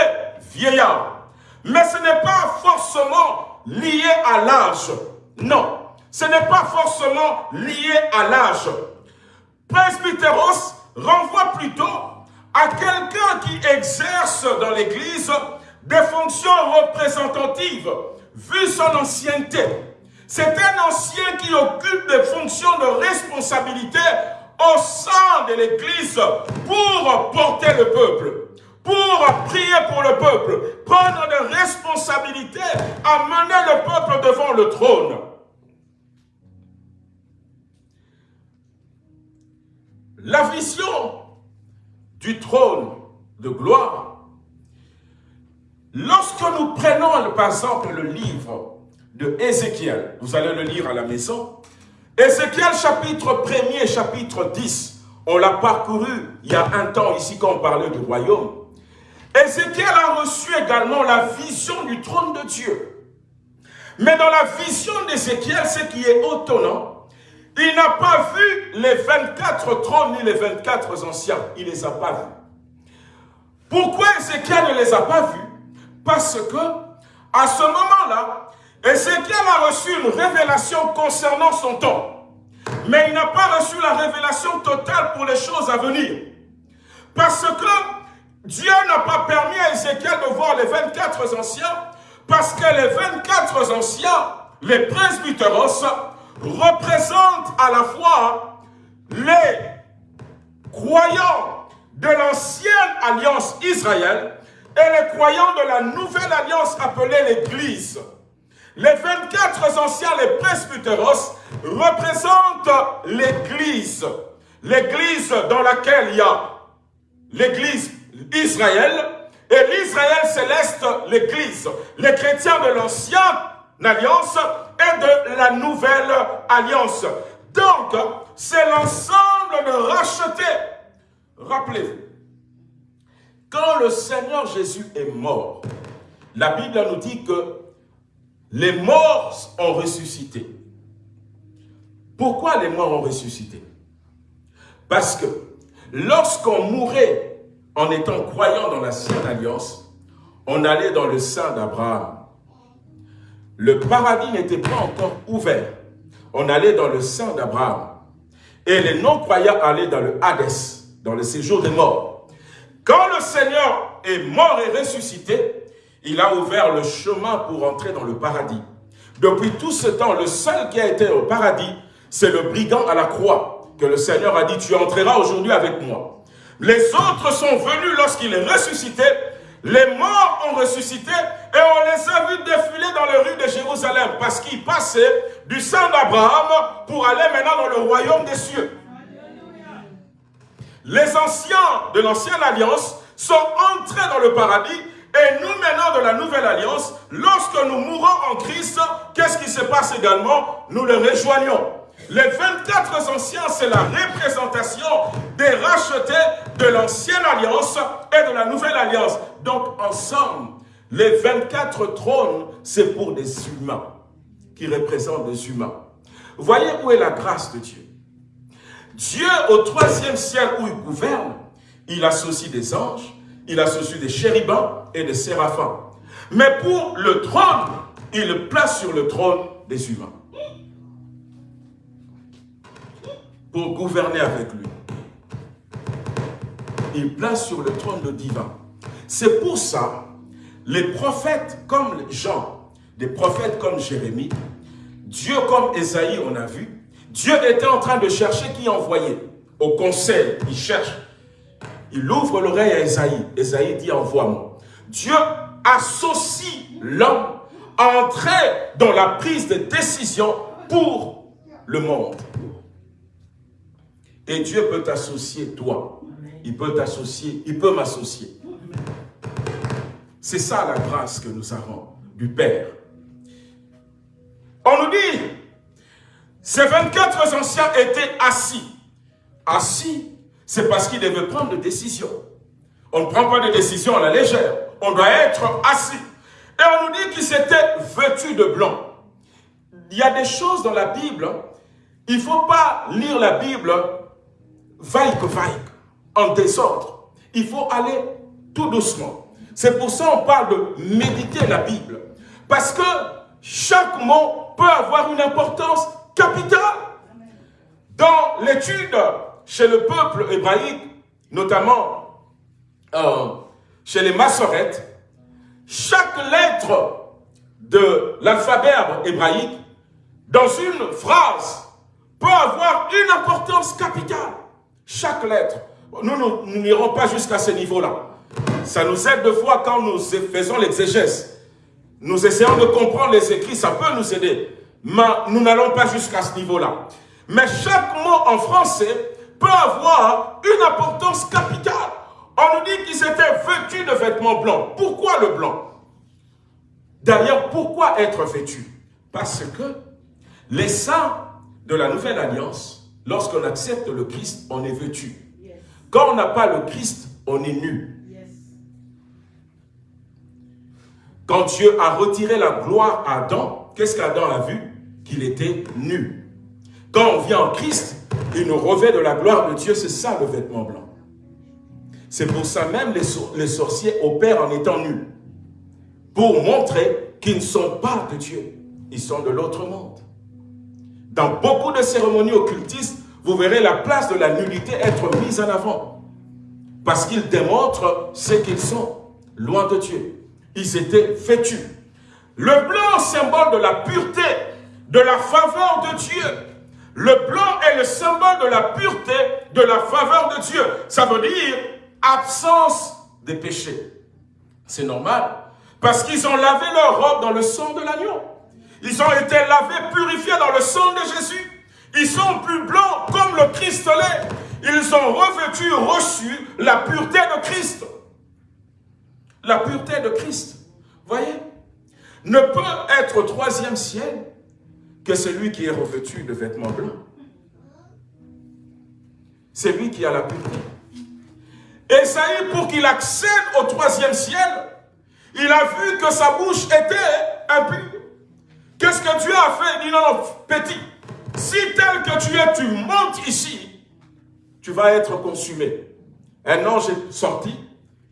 vieillard. Mais ce n'est pas forcément lié à l'âge. Non. Ce n'est pas forcément lié à l'âge. Presbyteros renvoie plutôt à quelqu'un qui exerce dans l'Église des fonctions représentatives, vu son ancienneté. C'est un ancien qui occupe des fonctions de responsabilité au sein de l'Église pour porter le peuple, pour prier pour le peuple, prendre des responsabilités, amener le peuple devant le trône. La vision du trône de gloire, lorsque nous prenons par exemple le livre de Ézéchiel, vous allez le lire à la maison, Ézéchiel chapitre 1er et chapitre 10, on l'a parcouru il y a un temps ici quand on parlait du royaume. Ézéchiel a reçu également la vision du trône de Dieu. Mais dans la vision d'Ézéchiel, ce qui est étonnant, il n'a pas vu les 24 trônes ni les 24 anciens. Il ne les a pas vus. Pourquoi Ézéchiel ne les a pas vus? Parce que, à ce moment-là, Ézéchiel a reçu une révélation concernant son temps. Mais il n'a pas reçu la révélation totale pour les choses à venir. Parce que Dieu n'a pas permis à Ézéchiel de voir les 24 anciens, parce que les 24 anciens, les presbyteros, représente à la fois les croyants de l'ancienne alliance Israël et les croyants de la nouvelle alliance appelée l'Église. Les 24 anciens, les presbyteros, représentent l'Église. L'Église dans laquelle il y a l'Église Israël et l'Israël céleste, l'Église. Les chrétiens de l'ancienne alliance et de la nouvelle alliance. Donc, c'est l'ensemble de racheter. Rappelez-vous, quand le Seigneur Jésus est mort, la Bible nous dit que les morts ont ressuscité. Pourquoi les morts ont ressuscité? Parce que lorsqu'on mourait en étant croyant dans la Sainte Alliance, on allait dans le sein d'Abraham le paradis n'était pas encore ouvert. On allait dans le sein d'Abraham. Et les non-croyants allaient dans le Hadès, dans le séjour des morts. Quand le Seigneur est mort et ressuscité, il a ouvert le chemin pour entrer dans le paradis. Depuis tout ce temps, le seul qui a été au paradis, c'est le brigand à la croix, que le Seigneur a dit, tu entreras aujourd'hui avec moi. Les autres sont venus lorsqu'il est ressuscité, les morts ont ressuscité et on les a vus défiler dans les rues de Jérusalem parce qu'ils passaient du sang d'Abraham pour aller maintenant dans le royaume des cieux. Les anciens de l'ancienne alliance sont entrés dans le paradis et nous maintenant de la nouvelle alliance, lorsque nous mourons en Christ, qu'est-ce qui se passe également? Nous le rejoignons. Les 24 anciens, c'est la représentation des rachetés de l'ancienne alliance et de la nouvelle alliance. Donc, ensemble, les 24 trônes, c'est pour des humains, qui représentent des humains. Voyez où est la grâce de Dieu. Dieu, au troisième ciel où il gouverne, il associe des anges, il associe des chérubins et des séraphins. Mais pour le trône, il place sur le trône des humains. Pour gouverner avec lui. Il place sur le trône le divin. C'est pour ça, les prophètes comme Jean, des prophètes comme Jérémie, Dieu comme Esaïe, on a vu, Dieu était en train de chercher qui envoyer. Au conseil, il cherche. Il ouvre l'oreille à Esaïe. Esaïe dit, envoie-moi. Dieu associe l'homme à entrer dans la prise de décision pour le monde. Et Dieu peut t'associer, toi. Il peut t'associer, il peut m'associer. C'est ça la grâce que nous avons du Père. On nous dit, ces 24 anciens étaient assis. Assis, c'est parce qu'ils devaient prendre des décisions. On ne prend pas de décisions à la légère. On doit être assis. Et on nous dit qu'ils étaient vêtus de blanc. Il y a des choses dans la Bible, il ne faut pas lire la Bible vaille que vaille, en désordre. Il faut aller tout doucement. C'est pour ça qu'on parle de méditer la Bible. Parce que chaque mot peut avoir une importance capitale. Dans l'étude chez le peuple hébraïque, notamment euh, chez les massorettes, chaque lettre de l'alphabet hébraïque, dans une phrase, peut avoir une importance capitale. Chaque lettre. Nous, nous n'irons pas jusqu'à ce niveau-là. Ça nous aide de fois quand nous faisons l'exégèse. Nous essayons de comprendre les écrits, ça peut nous aider. Mais nous n'allons pas jusqu'à ce niveau-là. Mais chaque mot en français peut avoir une importance capitale. On nous dit qu'ils étaient vêtus de vêtements blancs. Pourquoi le blanc? D'ailleurs, pourquoi être vêtu? Parce que les saints de la Nouvelle Alliance, lorsqu'on accepte le Christ, on est vêtu. Quand on n'a pas le Christ, on est nu. Quand Dieu a retiré la gloire à Adam, qu'est-ce qu'Adam a vu? Qu'il était nu. Quand on vient en Christ, il nous revêt de la gloire de Dieu, c'est ça le vêtement blanc. C'est pour ça même les, sorciers opèrent en étant nus. Pour montrer qu'ils ne sont pas de Dieu. Ils sont de l'autre monde. Dans beaucoup de cérémonies occultistes, vous verrez la place de la nullité être mise en avant. Parce qu'ils démontrent ce qu'ils sont, loin de Dieu. Ils étaient vêtus. Le blanc, symbole de la pureté, de la faveur de Dieu. Le blanc est le symbole de la pureté, de la faveur de Dieu. Ça veut dire absence des péchés. C'est normal. Parce qu'ils ont lavé leur robe dans le sang de l'agneau. Ils ont été lavés, purifiés dans le sang de Jésus. Ils sont plus blancs comme le Christ l'est. Ils ont revêtu, reçu la pureté de Christ. La pureté de Christ. Voyez Ne peut être troisième ciel que celui qui est revêtu de vêtements blancs. C'est lui qui a la pureté. Esaïe, pour qu'il accède au troisième ciel, il a vu que sa bouche était impure. Qu'est-ce que Dieu a fait? Il dit non, non, petit, si tel que tu es, tu montes ici, tu vas être consumé. Un ange est sorti,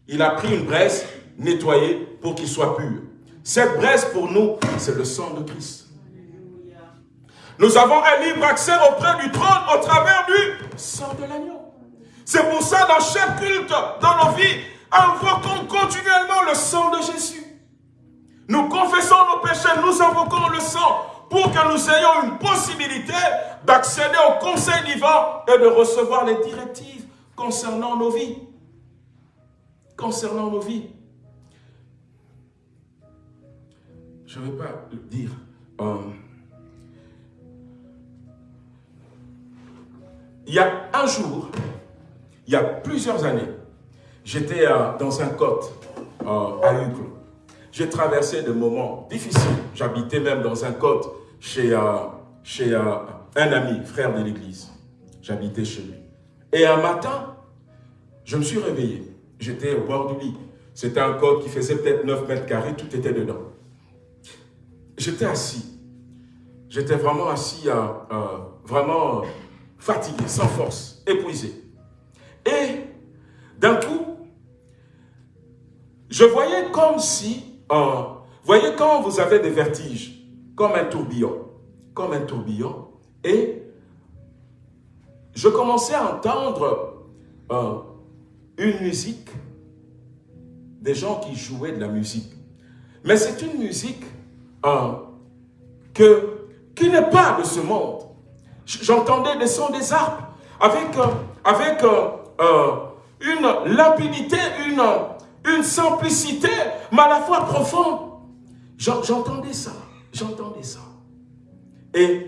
il a pris une braise, nettoyée pour qu'il soit pur. Cette braise pour nous, c'est le sang de Christ. Nous avons un libre accès auprès du trône au travers du sang de l'agneau. C'est pour ça, dans chaque culte, dans nos vies, invoquons continuellement le sang de Jésus. Nous confessons nos péchés, nous invoquons le sang pour que nous ayons une possibilité d'accéder au conseil divin et de recevoir les directives concernant nos vies. Concernant nos vies. Je ne vais pas dire. Euh, il y a un jour, il y a plusieurs années, j'étais euh, dans un côte euh, à Hucle. J'ai traversé des moments difficiles. J'habitais même dans un côte chez, chez un ami, frère de l'église. J'habitais chez lui. Et un matin, je me suis réveillé. J'étais au bord du lit. C'était un côte qui faisait peut-être 9 mètres carrés, tout était dedans. J'étais assis. J'étais vraiment assis, vraiment fatigué, sans force, épuisé. Et d'un je voyais comme si, euh, voyez quand vous avez des vertiges, comme un tourbillon, comme un tourbillon, et je commençais à entendre euh, une musique, des gens qui jouaient de la musique. Mais c'est une musique euh, qui n'est pas de ce monde. J'entendais des sons des harpes avec, euh, avec une limpidité, une, une simplicité, mais à la fois profonde. J'entendais ça, j'entendais ça. Et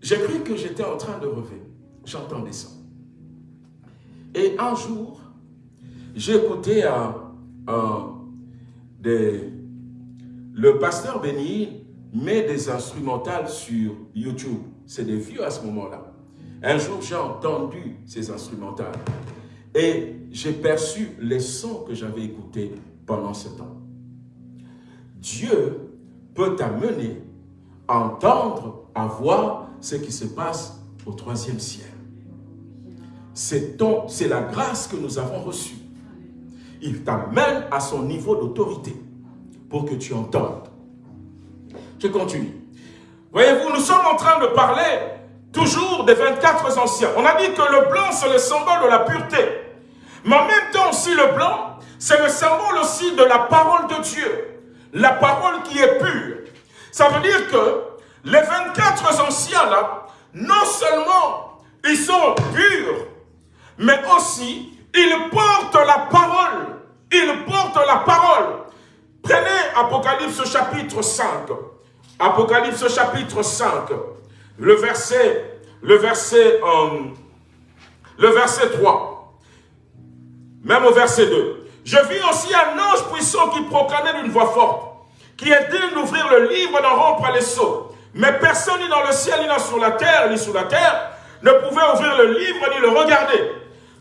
j'ai cru que j'étais en train de rêver. J'entendais ça. Et un jour, j'ai écouté le pasteur Béni met des instrumentales sur YouTube. C'est des vieux à ce moment-là. Un jour, j'ai entendu ces instrumentales. Et j'ai perçu les sons que j'avais écoutés pendant ce temps. Dieu peut t'amener à entendre, à voir ce qui se passe au troisième ciel. C'est la grâce que nous avons reçue. Il t'amène à son niveau d'autorité pour que tu entendes. Je continue. Voyez-vous, nous sommes en train de parler toujours des 24 anciens. On a dit que le blanc, c'est le symbole de la pureté. Mais en même temps aussi, le blanc, c'est le symbole aussi de la parole de Dieu. La parole qui est pure. Ça veut dire que les 24 anciens là, non seulement ils sont purs, mais aussi ils portent la parole. Ils portent la parole. Prenez Apocalypse chapitre 5. Apocalypse chapitre 5. Le verset, le verset, euh, le verset 3. Même au verset 2. Je vis aussi un ange puissant qui proclamait d'une voix forte, qui digne d'ouvrir le livre d'en rompre les sceaux. Mais personne ni dans le ciel, ni sur la terre, ni sous la terre, ne pouvait ouvrir le livre ni le regarder.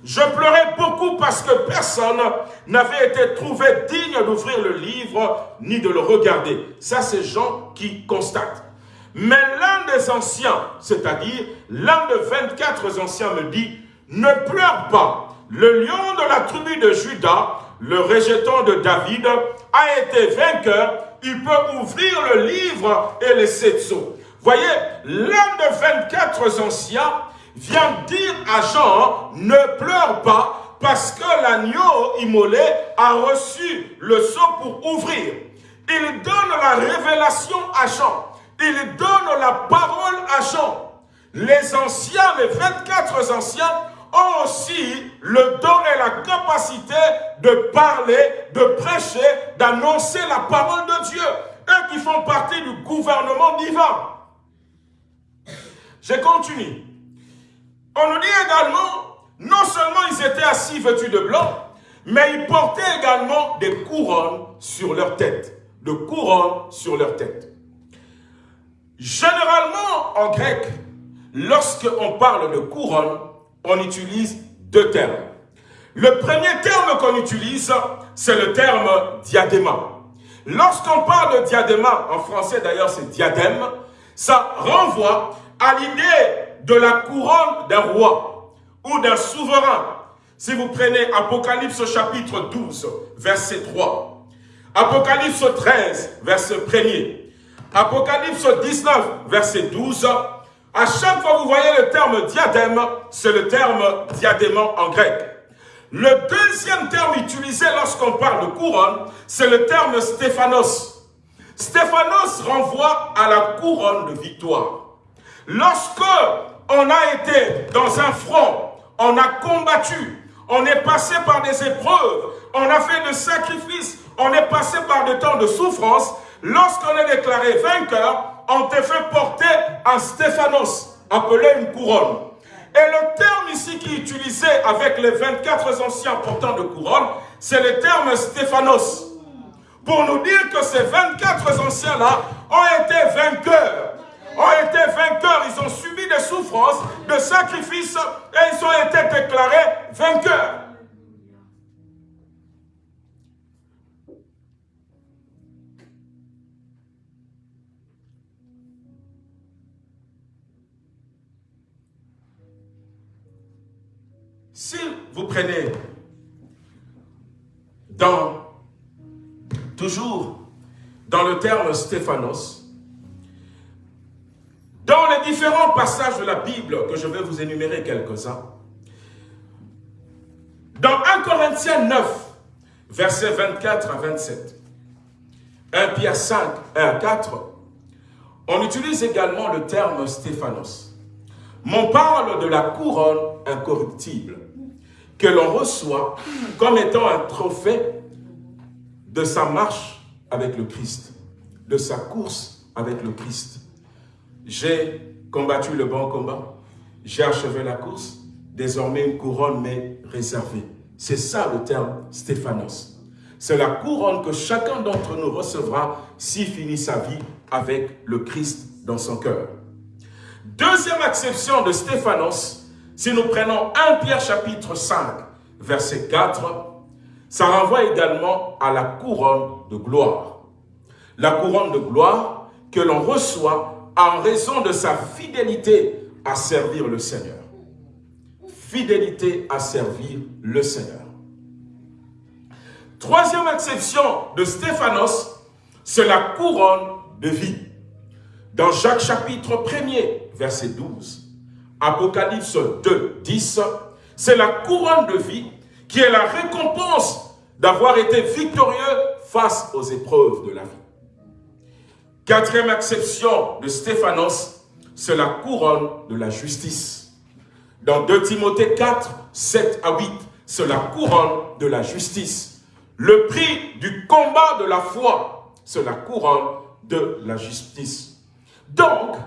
Je pleurais beaucoup parce que personne n'avait été trouvé digne d'ouvrir le livre ni de le regarder. Ça, c'est Jean qui constate. Mais l'un des anciens, c'est-à-dire l'un de 24 anciens me dit, ne pleure pas, le lion de la tribu de Judas, le rejeton de David, a été vainqueur. Il peut ouvrir le livre et les sept sceaux. Voyez, l'un de 24 anciens vient dire à Jean, ne pleure pas, parce que l'agneau immolé a reçu le sceau pour ouvrir. Il donne la révélation à Jean. Il donne la parole à Jean. Les anciens, les 24 anciens, ont aussi le don et la capacité de parler, de prêcher, d'annoncer la parole de Dieu. Eux qui font partie du gouvernement divin. Je continue. On nous dit également, non seulement ils étaient assis vêtus de blanc, mais ils portaient également des couronnes sur leur tête. De couronnes sur leur tête. Généralement, en grec, lorsqu'on parle de couronne, on utilise deux termes. Le premier terme qu'on utilise, c'est le terme diadéma. Lorsqu'on parle de diadéma, en français d'ailleurs c'est diadème, ça renvoie à l'idée de la couronne d'un roi ou d'un souverain. Si vous prenez Apocalypse chapitre 12, verset 3, Apocalypse 13, verset 1er, Apocalypse 19, verset 12, à chaque fois que vous voyez le terme diadème, c'est le terme diadémant en grec. Le deuxième terme utilisé lorsqu'on parle de couronne, c'est le terme stéphanos. Stéphanos renvoie à la couronne de victoire. Lorsque on a été dans un front, on a combattu, on est passé par des épreuves, on a fait des sacrifices, on est passé par des temps de souffrance, lorsqu'on est déclaré vainqueur, on te fait porter un Stéphanos, appelé une couronne. Et le terme ici qui est utilisé avec les 24 anciens portants de couronne, c'est le terme Stéphanos. Pour nous dire que ces 24 anciens-là ont été vainqueurs. Ont été vainqueurs, ils ont subi des souffrances, des sacrifices et ils ont été déclarés vainqueurs. Si vous prenez dans toujours dans le terme Stéphanos, dans les différents passages de la Bible, que je vais vous énumérer quelques-uns, dans 1 Corinthiens 9, versets 24 à 27, 1 Pierre 5, 1 à 4, on utilise également le terme Stéphanos. On parle de la couronne incorruptible que l'on reçoit comme étant un trophée de sa marche avec le Christ, de sa course avec le Christ. J'ai combattu le bon combat, j'ai achevé la course, désormais une couronne m'est réservée. C'est ça le terme Stéphanos. C'est la couronne que chacun d'entre nous recevra s'il finit sa vie avec le Christ dans son cœur. Deuxième acception de Stéphanos, si nous prenons 1 Pierre chapitre 5, verset 4, ça renvoie également à la couronne de gloire. La couronne de gloire que l'on reçoit en raison de sa fidélité à servir le Seigneur. Fidélité à servir le Seigneur. Troisième exception de Stéphanos, c'est la couronne de vie. Dans Jacques chapitre 1er, verset 12, Apocalypse 2, 10, c'est la couronne de vie qui est la récompense d'avoir été victorieux face aux épreuves de la vie. Quatrième exception de Stéphanos, c'est la couronne de la justice. Dans 2 Timothée 4, 7 à 8, c'est la couronne de la justice. Le prix du combat de la foi, c'est la couronne de la justice. Donc,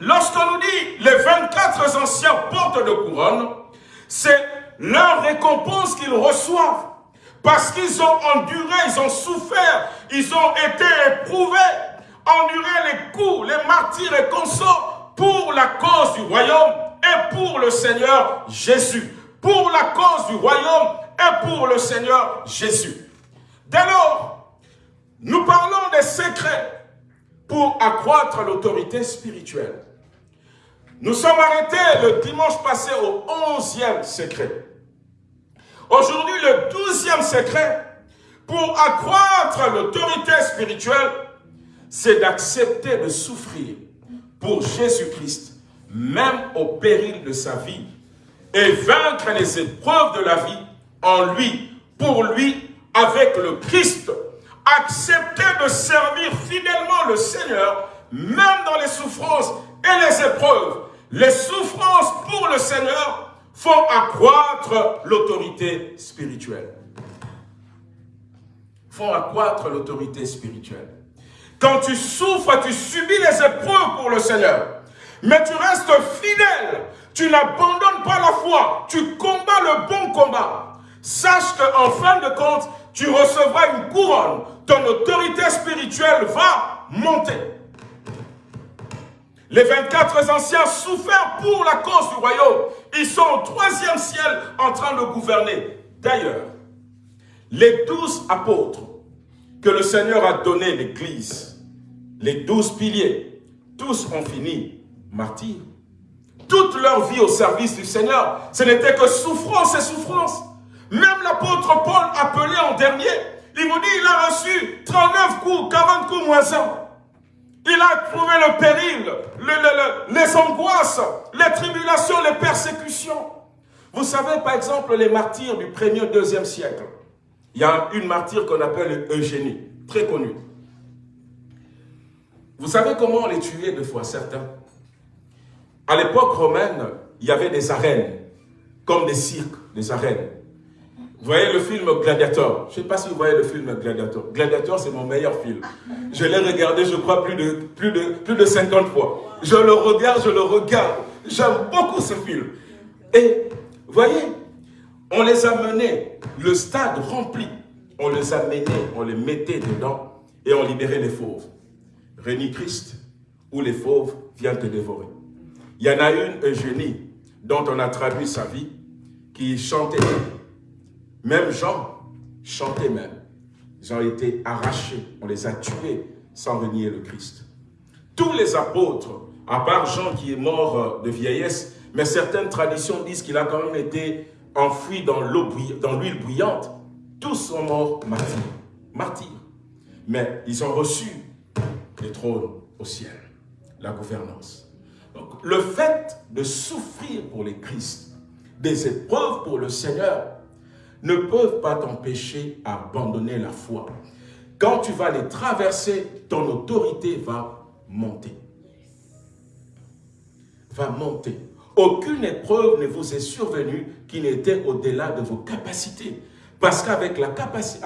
lorsqu'on nous dit les 24 anciens portent de couronne, c'est leur récompense qu'ils reçoivent. Parce qu'ils ont enduré, ils ont souffert, ils ont été éprouvés, enduré les coups, les martyrs et consorts pour la cause du royaume et pour le Seigneur Jésus. Pour la cause du royaume et pour le Seigneur Jésus. Dès lors, nous parlons des secrets pour accroître l'autorité spirituelle. Nous sommes arrêtés le dimanche passé au onzième secret. Aujourd'hui, le douzième secret pour accroître l'autorité spirituelle, c'est d'accepter de souffrir pour Jésus-Christ, même au péril de sa vie, et vaincre les épreuves de la vie en lui, pour lui, avec le Christ. Accepter de servir fidèlement le Seigneur, même dans les souffrances et les épreuves. Les souffrances pour le Seigneur faut accroître l'autorité spirituelle. faut accroître l'autorité spirituelle. Quand tu souffres, tu subis les épreuves pour le Seigneur. Mais tu restes fidèle. Tu n'abandonnes pas la foi. Tu combats le bon combat. Sache qu'en fin de compte, tu recevras une couronne. Ton autorité spirituelle va monter. Les 24 anciens souffrent pour la cause du royaume. Ils sont au troisième ciel en train de gouverner. D'ailleurs, les douze apôtres que le Seigneur a donné l'Église, les douze piliers, tous ont fini martyrs. Toute leur vie au service du Seigneur, ce n'était que souffrance et souffrance. Même l'apôtre Paul appelé en dernier, il vous dit, il a reçu 39 coups, 40 coups moins 1. Il a trouvé le péril, les angoisses, les tribulations, les persécutions. Vous savez, par exemple, les martyrs du 1er, 2e siècle. Il y a une martyre qu'on appelle Eugénie, très connue. Vous savez comment on les tuait deux fois, certains? À l'époque romaine, il y avait des arènes, comme des cirques, des arènes. Vous voyez le film Gladiator? Je ne sais pas si vous voyez le film Gladiator. Gladiator, c'est mon meilleur film. Je l'ai regardé, je crois, plus de, plus, de, plus de 50 fois. Je le regarde, je le regarde. J'aime beaucoup ce film. Et, vous voyez, on les a menés, le stade rempli. On les a menés, on les mettait dedans et on libérait les fauves. Rémi Christ, où les fauves viennent te dévorer. Il y en a une, Eugénie, dont on a traduit sa vie, qui chantait même Jean chantait même. Ils ont été arrachés, on les a tués sans renier le Christ. Tous les apôtres, à part Jean qui est mort euh, de vieillesse, mais certaines traditions disent qu'il a quand même été enfoui dans l'huile bouillante, tous sont morts martyrs. martyrs. mais ils ont reçu les trônes au ciel, la gouvernance. Donc, le fait de souffrir pour les Christ, des épreuves pour le Seigneur, ne peuvent pas t'empêcher d'abandonner la foi. Quand tu vas les traverser, ton autorité va monter. Va monter. Aucune épreuve ne vous est survenue qui n'était au-delà de vos capacités. Parce qu'avec capacité,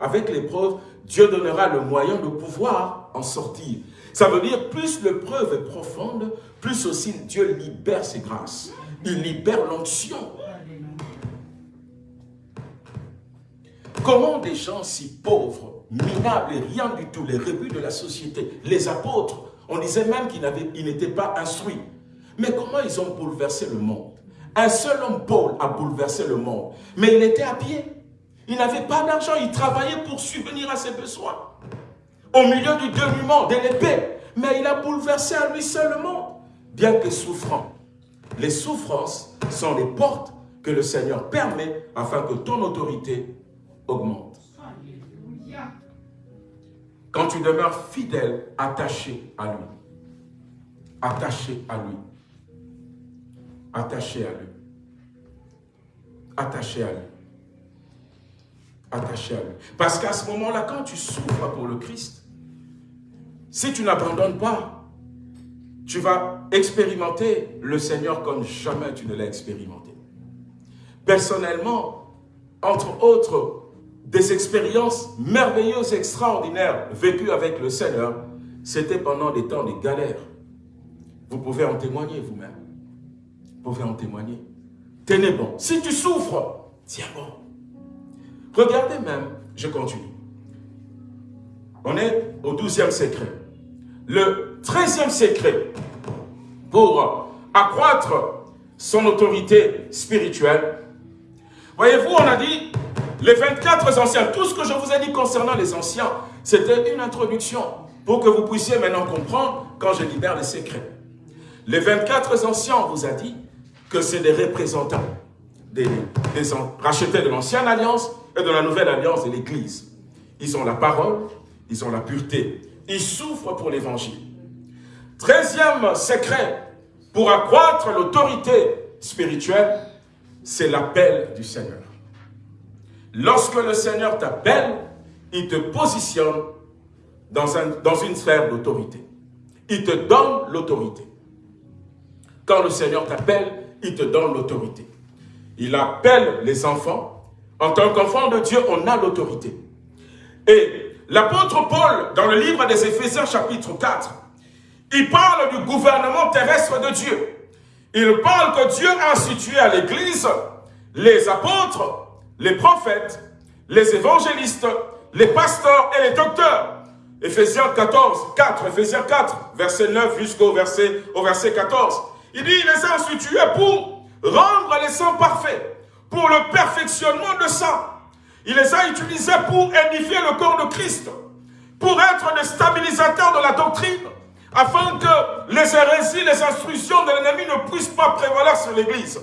avec, l'épreuve, Dieu donnera le moyen de pouvoir sortir. Ça veut dire, plus l'épreuve est profonde, plus aussi Dieu libère ses grâces. Il libère l'onction. Comment des gens si pauvres, minables et rien du tout, les rebuts de la société, les apôtres, on disait même qu'ils n'étaient pas instruits. Mais comment ils ont bouleversé le monde? Un seul homme, Paul, a bouleversé le monde. Mais il était à pied. Il n'avait pas d'argent, il travaillait pour subvenir à ses besoins. Au milieu du dénuement, de l'épée. Mais il a bouleversé à lui seul le monde. Bien que souffrant. Les souffrances sont les portes que le Seigneur permet afin que ton autorité augmente. Quand tu demeures fidèle, attaché à lui. Attaché à lui. Attaché à lui. Attaché à lui. Attaché à lui. Parce qu'à ce moment-là, quand tu souffres pour le Christ, si tu n'abandonnes pas, tu vas expérimenter le Seigneur comme jamais tu ne l'as expérimenté. Personnellement, entre autres, des expériences merveilleuses, extraordinaires vécues avec le Seigneur, c'était pendant des temps de galère. Vous pouvez en témoigner vous-même. Vous pouvez en témoigner. Tenez bon. Si tu souffres, tiens bon. Regardez même, je continue. On est au douzième secret. Le treizième secret pour accroître son autorité spirituelle. Voyez-vous, on a dit les 24 anciens, tout ce que je vous ai dit concernant les anciens, c'était une introduction pour que vous puissiez maintenant comprendre quand je libère les secrets. Les 24 anciens, on vous a dit que c'est des représentants des, rachetés de l'ancienne alliance et de la nouvelle alliance de l'Église. Ils ont la parole, ils ont la pureté, ils souffrent pour l'Évangile. Treizième secret pour accroître l'autorité spirituelle, c'est l'appel du Seigneur. Lorsque le Seigneur t'appelle, il te positionne dans, dans une sphère d'autorité. Il te donne l'autorité. Quand le Seigneur t'appelle, il te donne l'autorité. Il appelle les enfants. En tant qu'enfant de Dieu, on a l'autorité. Et l'apôtre Paul, dans le livre des Éphésiens chapitre 4, il parle du gouvernement terrestre de Dieu. Il parle que Dieu a institué à l'Église les apôtres, les prophètes, les évangélistes, les pasteurs et les docteurs. Éphésiens 14, 4, Éphésiens 4, verset 9 jusqu'au verset, au verset 14. Il dit, il les a institués pour rendre les saints parfaits, pour le perfectionnement de saints. Il les a utilisés pour édifier le corps de Christ, pour être des stabilisateurs de la doctrine, afin que les hérésies, les instructions de l'ennemi ne puissent pas prévaloir sur l'Église.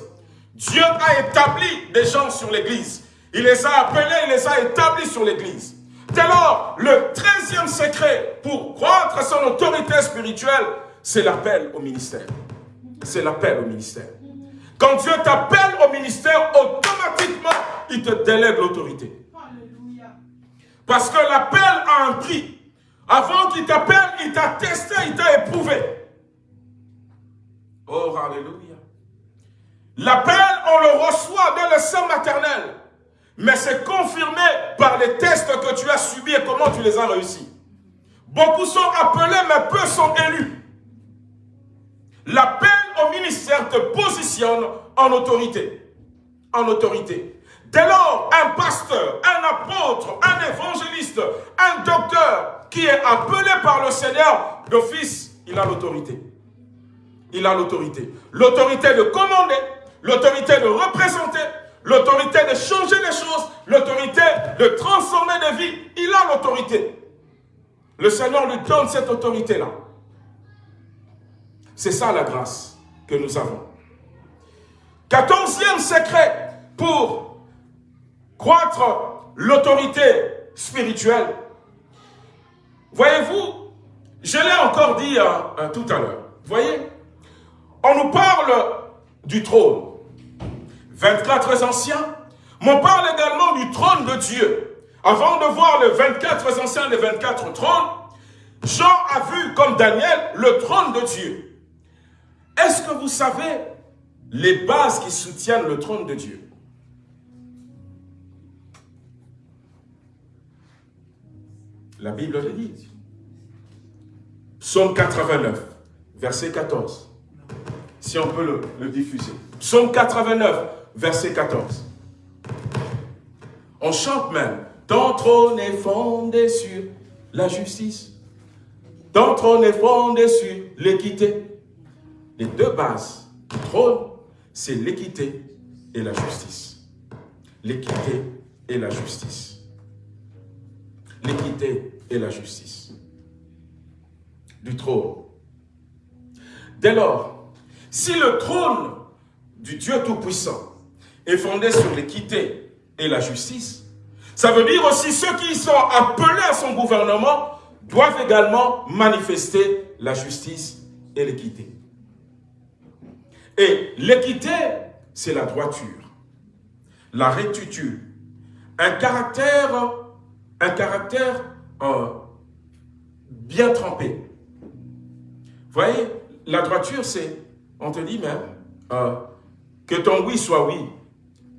Dieu a établi des gens sur l'Église. Il les a appelés, il les a établis sur l'Église. Dès lors, le treizième secret pour croître son autorité spirituelle, c'est l'appel au ministère. C'est l'appel au ministère. Quand Dieu t'appelle au ministère, automatiquement, il te délègue l'autorité. Parce que l'appel a un prix. Avant qu'il t'appelle, il t'a testé, il t'a éprouvé. Oh, alléluia. L'appel, on le reçoit dans le sein maternel. Mais c'est confirmé par les tests que tu as subis et comment tu les as réussis. Beaucoup sont appelés, mais peu sont élus. L'appel ministère te positionne en autorité. En autorité. Dès lors, un pasteur, un apôtre, un évangéliste, un docteur qui est appelé par le Seigneur, d'office, il a l'autorité. Il a l'autorité. L'autorité de commander, l'autorité de représenter, l'autorité de changer les choses, l'autorité de transformer des vies. Il a l'autorité. Le Seigneur lui donne cette autorité-là. C'est ça la grâce que nous avons. Quatorzième secret pour croître l'autorité spirituelle, Voyez-vous, je l'ai encore dit euh, tout à l'heure. Voyez, on nous parle du trône. 24 anciens, mais on parle également du trône de Dieu. Avant de voir les 24 anciens, les 24 trônes, Jean a vu, comme Daniel, le trône de Dieu. Est-ce que vous savez les bases qui soutiennent le trône de Dieu? La Bible le dit. Psaume 89, verset 14. Si on peut le, diffuser. Psaume 89, verset 14. On chante même. Ton trône est fondé sur la justice. Ton trône est fondé sur l'équité. Les deux bases du trône, c'est l'équité et la justice. L'équité et la justice. L'équité et la justice. Du trône. Dès lors, si le trône du Dieu Tout-Puissant est fondé sur l'équité et la justice, ça veut dire aussi ceux qui sont appelés à son gouvernement doivent également manifester la justice et l'équité. Et l'équité, c'est la droiture, la rectitude, un caractère, un caractère euh, bien trempé. Vous voyez, la droiture, c'est, on te dit même, euh, que ton oui soit oui,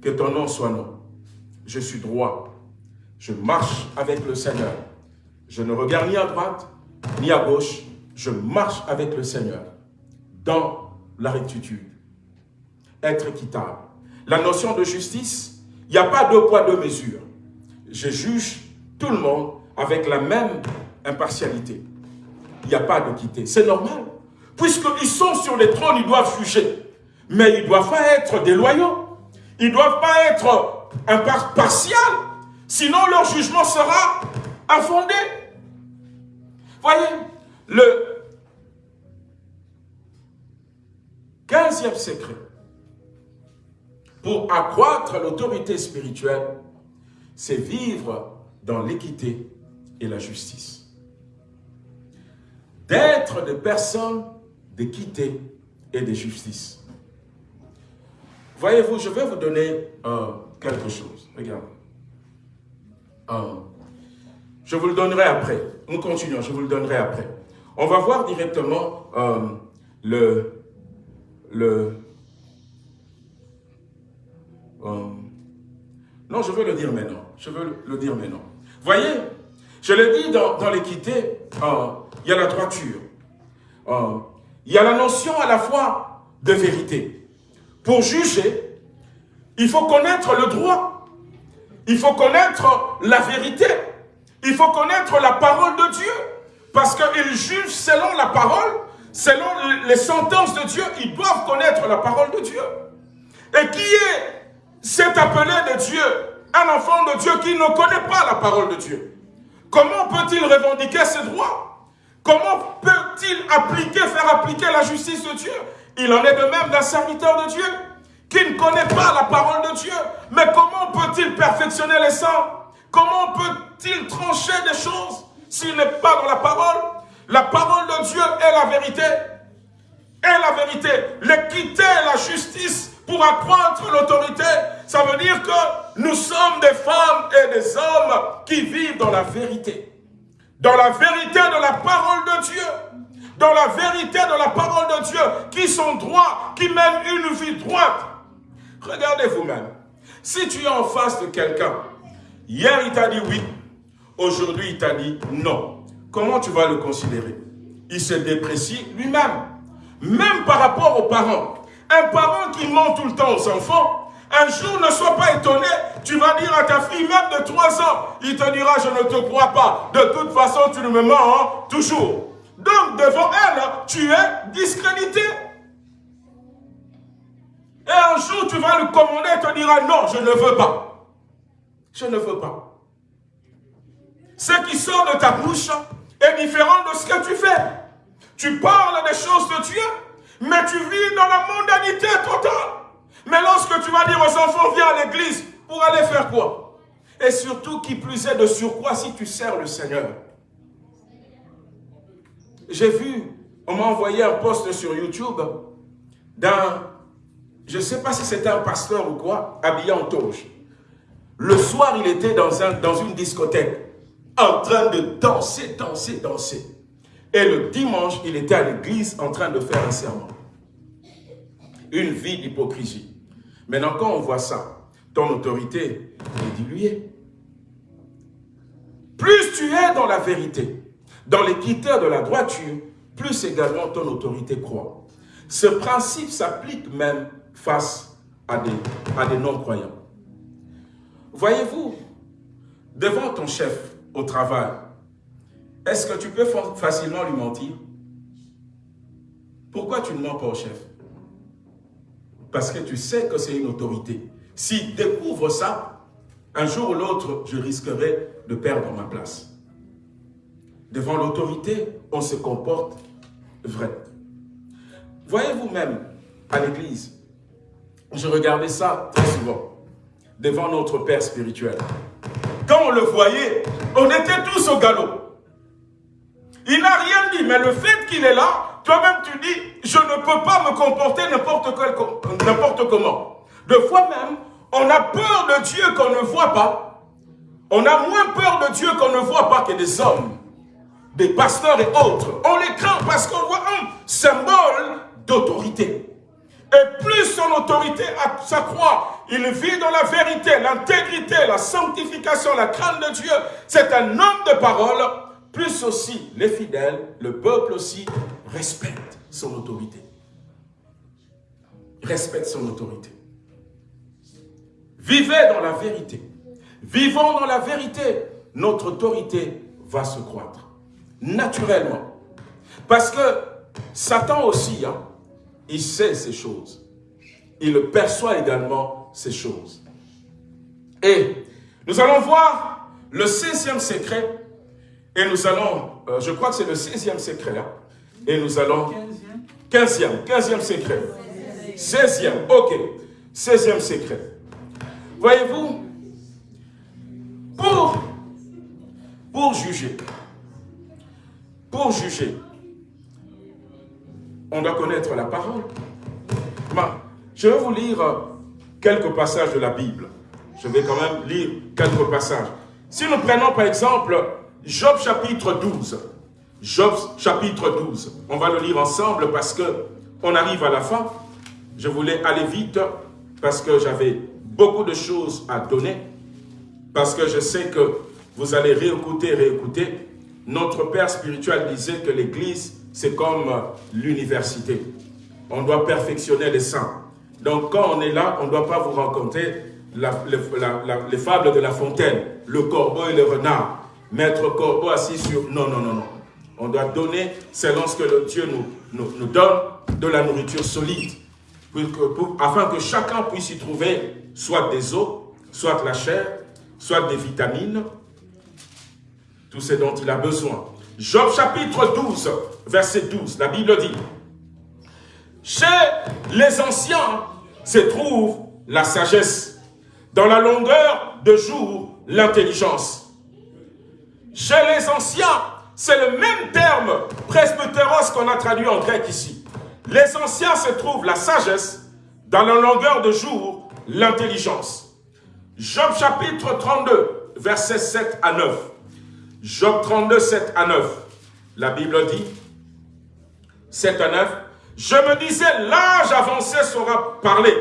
que ton non soit non. Je suis droit, je marche avec le Seigneur. Je ne regarde ni à droite, ni à gauche. Je marche avec le Seigneur dans la rectitude. Être équitable. La notion de justice, il n'y a pas deux poids, deux mesures. Je juge tout le monde avec la même impartialité. Il n'y a pas d'équité. C'est normal. Puisqu'ils sont sur les trônes, ils doivent juger. Mais ils ne doivent pas être déloyaux. Ils ne doivent pas être impartials. Sinon, leur jugement sera infondé. Voyez, le 15e secret pour accroître l'autorité spirituelle, c'est vivre dans l'équité et la justice. D'être des personnes d'équité et de justice. Voyez-vous, je vais vous donner euh, quelque chose. Regardez. Euh, je vous le donnerai après. Nous continuons, je vous le donnerai après. On va voir directement euh, le... le non, je veux le dire maintenant. Je veux le dire maintenant. Voyez, je l'ai dit dans, l'équité, il y a la droiture. il y a la notion à la fois de vérité. Pour juger, il faut connaître le droit. Il faut connaître la vérité. Il faut connaître la parole de Dieu. Parce qu'ils jugent selon la parole, selon les sentences de Dieu. Ils doivent connaître la parole de Dieu. Et qui est cet appelé de Dieu? Un enfant de Dieu qui ne connaît pas la parole de Dieu. Comment peut-il revendiquer ses droits Comment peut-il appliquer, faire appliquer la justice de Dieu? Il en est de même d'un serviteur de Dieu qui ne connaît pas la parole de Dieu. Mais comment peut-il perfectionner les saints Comment peut-il trancher des choses s'il n'est pas dans la parole? La parole de Dieu est la vérité. Est la vérité. L'équité la justice pour accroître l'autorité, ça veut dire que nous sommes des femmes et des hommes qui vivent dans la vérité. Dans la vérité de la parole de Dieu. Dans la vérité de la parole de Dieu, qui sont droits, qui mènent une vie droite. Regardez vous-même. Si tu es en face de quelqu'un Hier, il t'a dit oui. Aujourd'hui, il t'a dit non. Comment tu vas le considérer? Il se déprécie lui-même. Même par rapport aux parents. Un parent qui ment tout le temps aux enfants, un jour ne sois pas étonné, tu vas dire à ta fille, même de 3 ans, il te dira, je ne te crois pas. De toute façon, tu ne me mens hein, toujours. Donc, devant elle, tu es discrédité. Et un jour, tu vas lui commander et te dira, non, je ne veux pas. Je ne veux pas. Ce qui sort de ta bouche est différent de ce que tu fais. Tu parles des choses de Dieu, mais tu vis dans la mondanité totale. Mais lorsque tu vas dire aux enfants, viens à l'église, pour aller faire quoi? Et surtout, qui plus est de surcroît, si tu sers le Seigneur. j'ai vu, on m'a envoyé un post sur YouTube d'un, je ne sais pas si c'était un pasteur ou quoi, habillé en toge. Le soir, il était dans, un, dans une discothèque, en train de danser, danser, danser. Et le dimanche, il était à l'église en train de faire un serment. Une vie d'hypocrisie. Maintenant, quand on voit ça, ton autorité est diluée. Plus tu es dans la vérité, dans les critères de la droiture, plus également ton autorité croît. Ce principe s'applique même face à des, à des non-croyants. Voyez-vous, devant ton chef au travail, est-ce que tu peux facilement lui mentir? Pourquoi tu ne mens pas au chef? Parce que tu sais que c'est une autorité. S'il découvre ça, un jour ou l'autre, je risquerai de perdre ma place. Devant l'autorité, on se comporte vrai. Voyez-vous même, à l'église, je regardais ça très souvent, devant notre Père spirituel. Quand on le voyait, on était tous au galop. Il n'a rien dit, mais le fait qu'il est là, toi-même tu dis, je ne peux pas me comporter n'importe comment. De fois même, on a peur de Dieu qu'on ne voit pas. On a moins peur de Dieu qu'on ne voit pas que des hommes, des pasteurs et autres. On les craint parce qu'on voit un symbole d'autorité. Et plus son autorité s'accroît, il vit dans la vérité, l'intégrité, la sanctification, la crainte de Dieu. C'est un homme de parole. Plus aussi les fidèles, le peuple aussi, respecte son autorité. Respecte son autorité. Vivez dans la vérité. Vivons dans la vérité. Notre autorité va se croître. Naturellement. Parce que Satan aussi, hein, il sait ces choses. Il perçoit également ces choses. Et nous allons voir le 16e secret. Et nous allons, euh, je crois que c'est le 16e secret. Hein, et nous allons... 15e. 15e secret. 16e, ok. 16e secret. Voyez-vous, pour, pour juger, pour juger, on doit connaître la parole. je vais vous lire quelques passages de la Bible. Je vais quand même lire quelques passages. Si nous prenons par exemple Job chapitre 12, Job chapitre 12, on va le lire ensemble parce que on arrive à la fin. Je voulais aller vite parce que j'avais beaucoup de choses à donner parce que je sais que vous allez réécouter, réécouter. Notre Père spirituel disait que l'Église, c'est comme l'université. On doit perfectionner les saints. Donc quand on est là, on ne doit pas vous raconter les fables de la fontaine, le corbeau et le renard. Maître corbeau assis sur... Non, non, non, non. On doit donner, selon ce que Dieu nous, nous, nous donne, de la nourriture solide. afin que chacun puisse y trouver soit des os, soit la chair, soit des vitamines, tout ce dont il a besoin. Job chapitre 12, verset 12, la Bible dit, Chez les anciens se trouve la sagesse, dans la longueur de jour, l'intelligence. Chez les anciens, c'est le même terme presbytéros qu'on a traduit en grec ici. Les anciens se trouvent la sagesse, dans la longueur de jour, l'intelligence. Job chapitre 32, versets 7 à 9. Job 32, 7 à 9. La Bible dit, 7 à 9, je me disais, l'âge avancé sera parlé.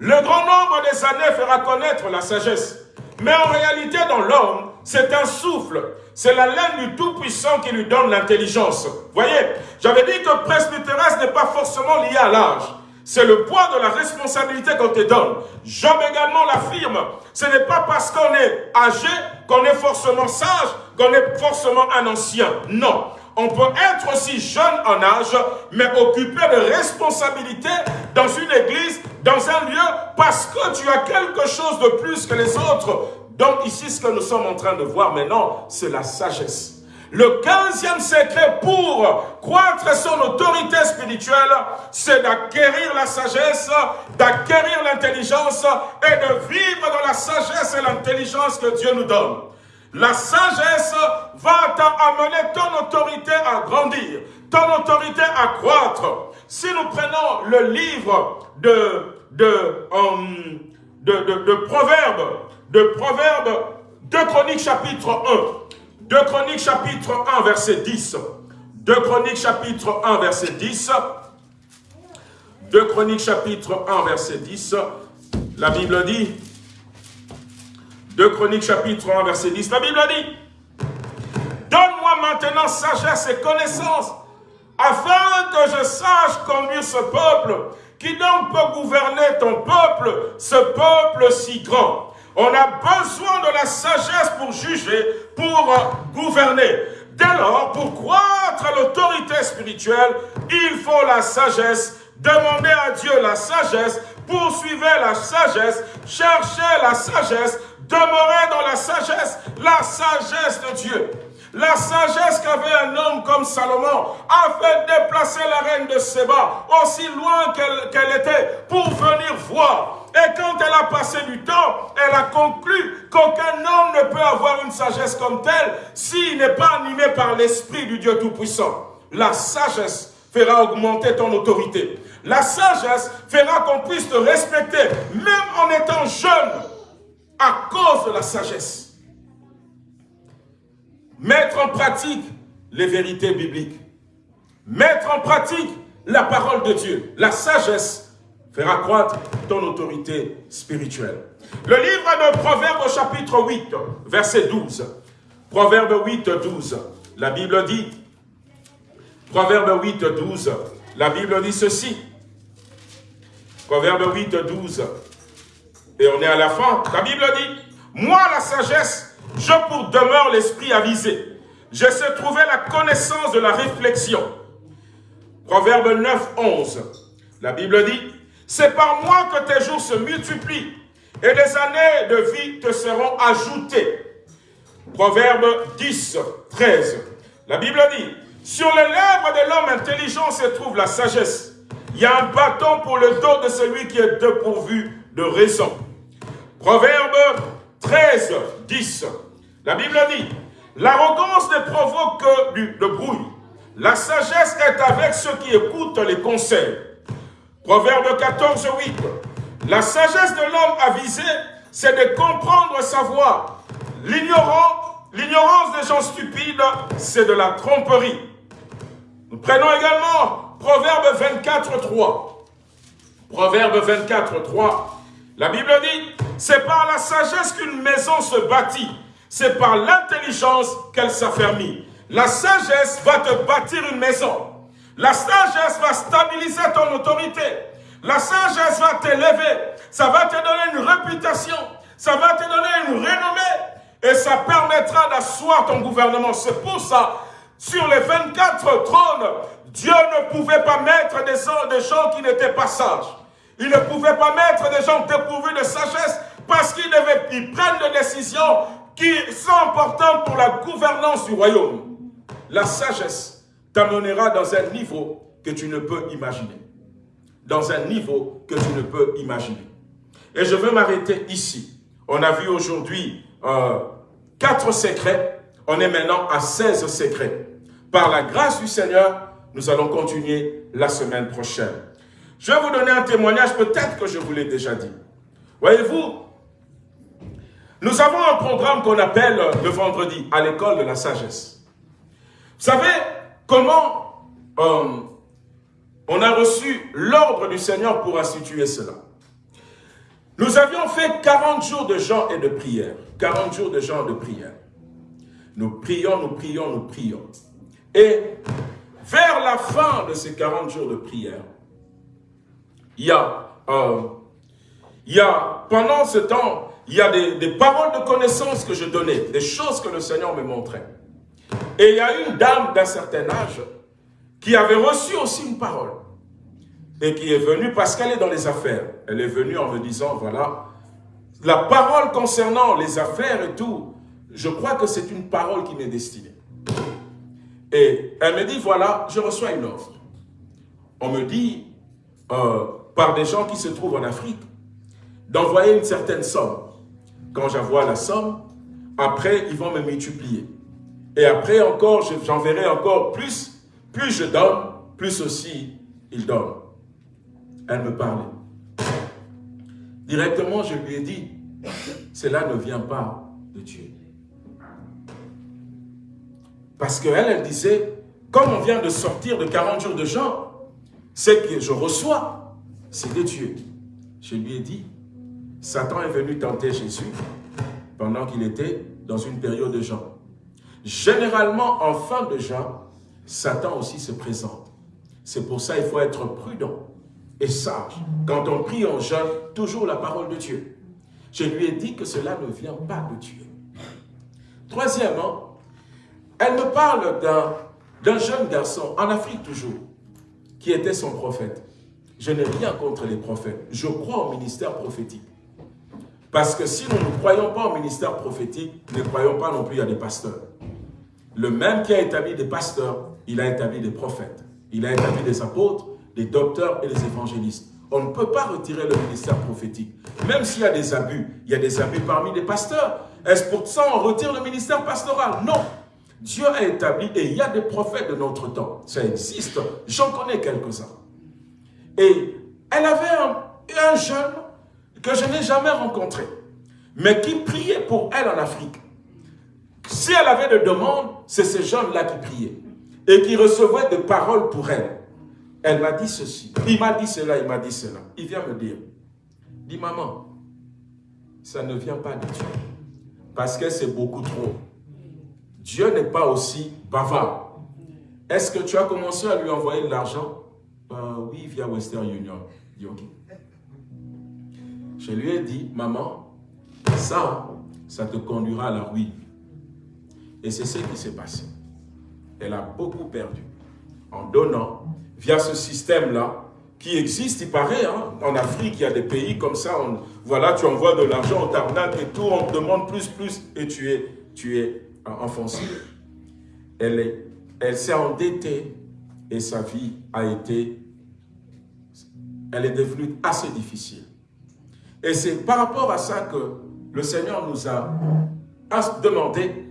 Le grand nombre des années fera connaître la sagesse. Mais en réalité, dans l'homme, c'est un souffle. C'est la laine du Tout-Puissant qui lui donne l'intelligence. Voyez, j'avais dit que presbytéresse n'est pas forcément lié à l'âge. C'est le poids de la responsabilité qu'on te donne. Job également l'affirme. Ce n'est pas parce qu'on est âgé qu'on est forcément sage, qu'on est forcément un ancien. Non. On peut être aussi jeune en âge, mais occuper de responsabilités dans une église, dans un lieu, parce que tu as quelque chose de plus que les autres. Donc ici, ce que nous sommes en train de voir maintenant, c'est la sagesse. Le quinzième secret pour croître son autorité spirituelle, c'est d'acquérir la sagesse, d'acquérir l'intelligence et de vivre dans la sagesse et l'intelligence que Dieu nous donne. La sagesse va t'amener ton autorité à grandir, ton autorité à croître. Si nous prenons le livre de, de, um, de, de, de Proverbes, de Proverbes 2 Chroniques chapitre 1, 2 Chroniques chapitre 1 verset 10, 2 Chroniques chapitre 1 verset 10, 2 Chroniques chapitre 1 verset 10, la Bible dit, 2 Chroniques chapitre 1 verset 10, la Bible dit, Donne-moi maintenant sagesse et connaissance, afin que je sache conduire ce peuple. Qui donc peut gouverner ton peuple, ce peuple si grand On a besoin de la sagesse pour juger, pour gouverner. Dès lors, pour croître à l'autorité spirituelle, il faut la sagesse. Demandez à Dieu la sagesse, poursuivez la sagesse, cherchez la sagesse, demeurez dans la sagesse, la sagesse de Dieu. La sagesse qu'avait un homme comme Salomon a fait déplacer la reine de Séba aussi loin qu'elle était pour venir voir. Et quand elle a passé du temps, elle a conclu qu'aucun homme ne peut avoir une sagesse comme telle s'il n'est pas animé par l'esprit du Dieu Tout-Puissant. La sagesse fera augmenter ton autorité. La sagesse fera qu'on puisse te respecter, même en étant jeune, à cause de la sagesse mettre en pratique les vérités bibliques, mettre en pratique la parole de Dieu, la sagesse fera croître ton autorité spirituelle. Le livre de Proverbes chapitre 8, verset 12. Proverbe 8, 12. La Bible dit, Proverbe 8, 12, la Bible dit ceci. Proverbe 8, 12. Et on est à la fin. La Bible dit, moi la sagesse je pour demeure l'esprit avisé. Je sais trouver la connaissance de la réflexion. Proverbe 9, 11. La Bible dit, c'est par moi que tes jours se multiplient et des années de vie te seront ajoutées. Proverbe 10, 13. La Bible dit, sur les lèvres de l'homme intelligent se trouve la sagesse. Il y a un bâton pour le dos de celui qui est dépourvu de raison. Proverbe 13, 10. La Bible dit, l'arrogance ne provoque que du, de bruit. La sagesse est avec ceux qui écoutent les conseils. Proverbe 14, 8. La sagesse de l'homme avisé, c'est de comprendre sa voix. L'ignorance des gens stupides, c'est de la tromperie. Nous prenons également Proverbe 24, 3. Proverbe 24, 3. La Bible dit, c'est par la sagesse qu'une maison se bâtit. C'est par l'intelligence qu'elle s'affermit. La sagesse va te bâtir une maison. La sagesse va stabiliser ton autorité. La sagesse va t'élever. Ça va te donner une réputation. Ça va te donner une renommée. Et ça permettra d'asseoir ton gouvernement. C'est pour ça, sur les 24 trônes, Dieu ne pouvait pas mettre des gens qui n'étaient pas sages. Il ne pouvait pas mettre des gens dépourvus de sagesse parce qu'ils prennent des décisions qui sont importantes pour la gouvernance du royaume. La sagesse t'amènera dans un niveau que tu ne peux imaginer. Dans un niveau que tu ne peux imaginer. Et je veux m'arrêter ici. On a vu aujourd'hui euh, quatre secrets. On est maintenant à 16 secrets. Par la grâce du Seigneur, nous allons continuer la semaine prochaine. Je vais vous donner un témoignage, peut-être que je vous l'ai déjà dit. Voyez-vous, nous avons un programme qu'on appelle le vendredi à l'école de la sagesse. Vous savez comment euh, on a reçu l'ordre du Seigneur pour instituer cela? Nous avions fait 40 jours de jeûne et de prière. 40 jours de jeûne et de prière. Nous prions, nous prions, nous prions. Et vers la fin de ces 40 jours de prière, il y a, euh, il y a pendant ce temps, il y a des, des, paroles de connaissance que je donnais, des choses que le Seigneur me montrait. Et il y a une dame d'un certain âge qui avait reçu aussi une parole et qui est venue parce qu'elle est dans les affaires. Elle est venue en me disant, voilà, la parole concernant les affaires et tout, je crois que c'est une parole qui m'est destinée. Et elle me dit, voilà, je reçois une offre. On me dit, euh, par des gens qui se trouvent en Afrique, d'envoyer une certaine somme. Quand j'envoie la somme, après, ils vont me multiplier. Et après encore, j'enverrai encore plus. Plus je donne, plus aussi il donne. Elle me parlait. Directement, je lui ai dit, cela ne vient pas de Dieu. Parce qu'elle, elle disait, comme on vient de sortir de 40 jours de jeûne, ce que je reçois, c'est de Dieu. Je lui ai dit, Satan est venu tenter Jésus pendant qu'il était dans une période de jeûne. Généralement, en fin de jeûne, Satan aussi se présente. C'est pour ça qu'il faut être prudent et sage. Quand on prie en jeûne, toujours la parole de Dieu. Je lui ai dit que cela ne vient pas de Dieu. Troisièmement, elle me parle d'un jeune garçon, en Afrique toujours, qui était son prophète. Je n'ai rien contre les prophètes. Je crois au ministère prophétique. Parce que si nous ne croyons pas au ministère prophétique, ne croyons pas non plus à des pasteurs. Le même qui a établi des pasteurs, il a établi des prophètes. Il a établi des apôtres, des docteurs et des évangélistes. On ne peut pas retirer le ministère prophétique. Même s'il y a des abus, il y a des abus parmi les pasteurs. Est-ce pour ça qu'on retire le ministère pastoral? Non. Dieu a établi, et il y a des prophètes de notre temps. Ça existe. J'en connais quelques-uns. Et elle avait un, un jeune que je n'ai jamais rencontré, mais qui priait pour elle en Afrique. Si elle avait des demandes, c'est ce jeune-là qui priait et qui recevait des paroles pour elle. Elle m'a dit ceci, il m'a dit cela, il m'a dit cela. Il vient me dire, dis maman, ça ne vient pas de Dieu, parce que c'est beaucoup trop. Dieu n'est pas aussi bavard. Est-ce que tu as commencé à lui envoyer de l'argent? Euh, Oui, via Western Union. Je lui ai dit, maman, ça, ça te conduira à la ruine. Et c'est ce qui s'est passé. Elle a beaucoup perdu en donnant via ce système-là qui existe, il paraît, hein. en Afrique, il y a des pays comme ça, voilà, tu envoies de l'argent, au tarnac et tout, on te demande plus, plus, et tu es, tu es enfoncé. Elle elle s'est endettée et sa vie a été, elle est devenue assez difficile. Et c'est par rapport à ça que le Seigneur nous a demandé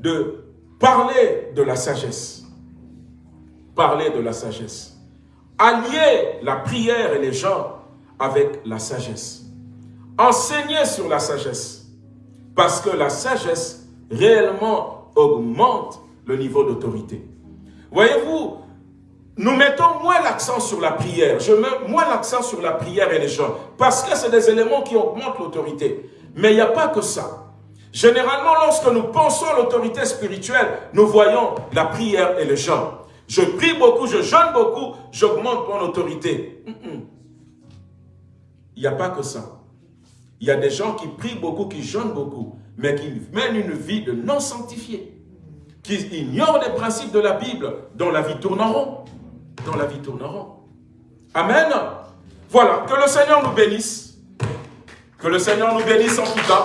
de parler de la sagesse. Parler de la sagesse. Allier la prière et les gens avec la sagesse. Enseigner sur la sagesse. Parce que la sagesse réellement augmente le niveau d'autorité. Voyez-vous, nous mettons moins l'accent sur la prière. Je mets moins l'accent sur la prière et les gens. Parce que c'est des éléments qui augmentent l'autorité. Mais il n'y a pas que ça. Généralement, lorsque nous pensons à l'autorité spirituelle, nous voyons la prière et les gens. Je prie beaucoup, je jeûne beaucoup, j'augmente mon autorité. Il n'y a pas que ça. Il y a des gens qui prient beaucoup, qui jeûnent beaucoup, mais qui mènent une vie de non sanctifié, qui ignorent les principes de la Bible, dont la vie tourne en rond dans la vie tourneront. Amen. Voilà, que le Seigneur nous bénisse. Que le Seigneur nous bénisse en tout cas.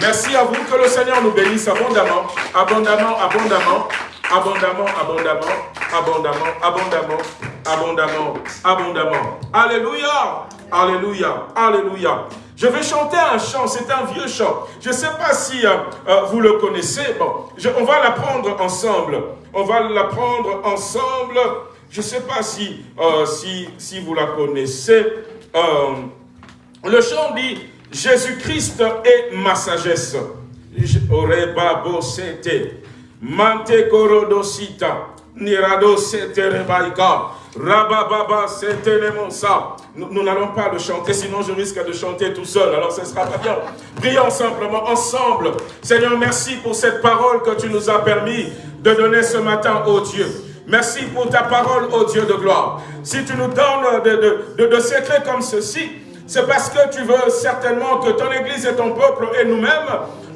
Merci à vous, que le Seigneur nous bénisse abondamment, abondamment, abondamment, abondamment, abondamment, abondamment, abondamment, abondamment, abondamment. Alléluia, alléluia, alléluia. Je vais chanter un chant, c'est un vieux chant. Je ne sais pas si euh, euh, vous le connaissez. Bon, on va l'apprendre ensemble. On va l'apprendre ensemble. Je ne sais pas si, euh, si, si vous la connaissez. Euh, le chant dit « Jésus-Christ est ma sagesse ». Mante rebaika. Nous n'allons pas le chanter, sinon je risque de chanter tout seul, alors ce sera pas bien. Prions simplement ensemble. Seigneur, merci pour cette parole que tu nous as permis de donner ce matin, au Dieu. Merci pour ta parole, ô Dieu de gloire. Si tu nous donnes de, secrets comme ceci, c'est parce que tu veux certainement que ton Église et ton peuple et nous-mêmes,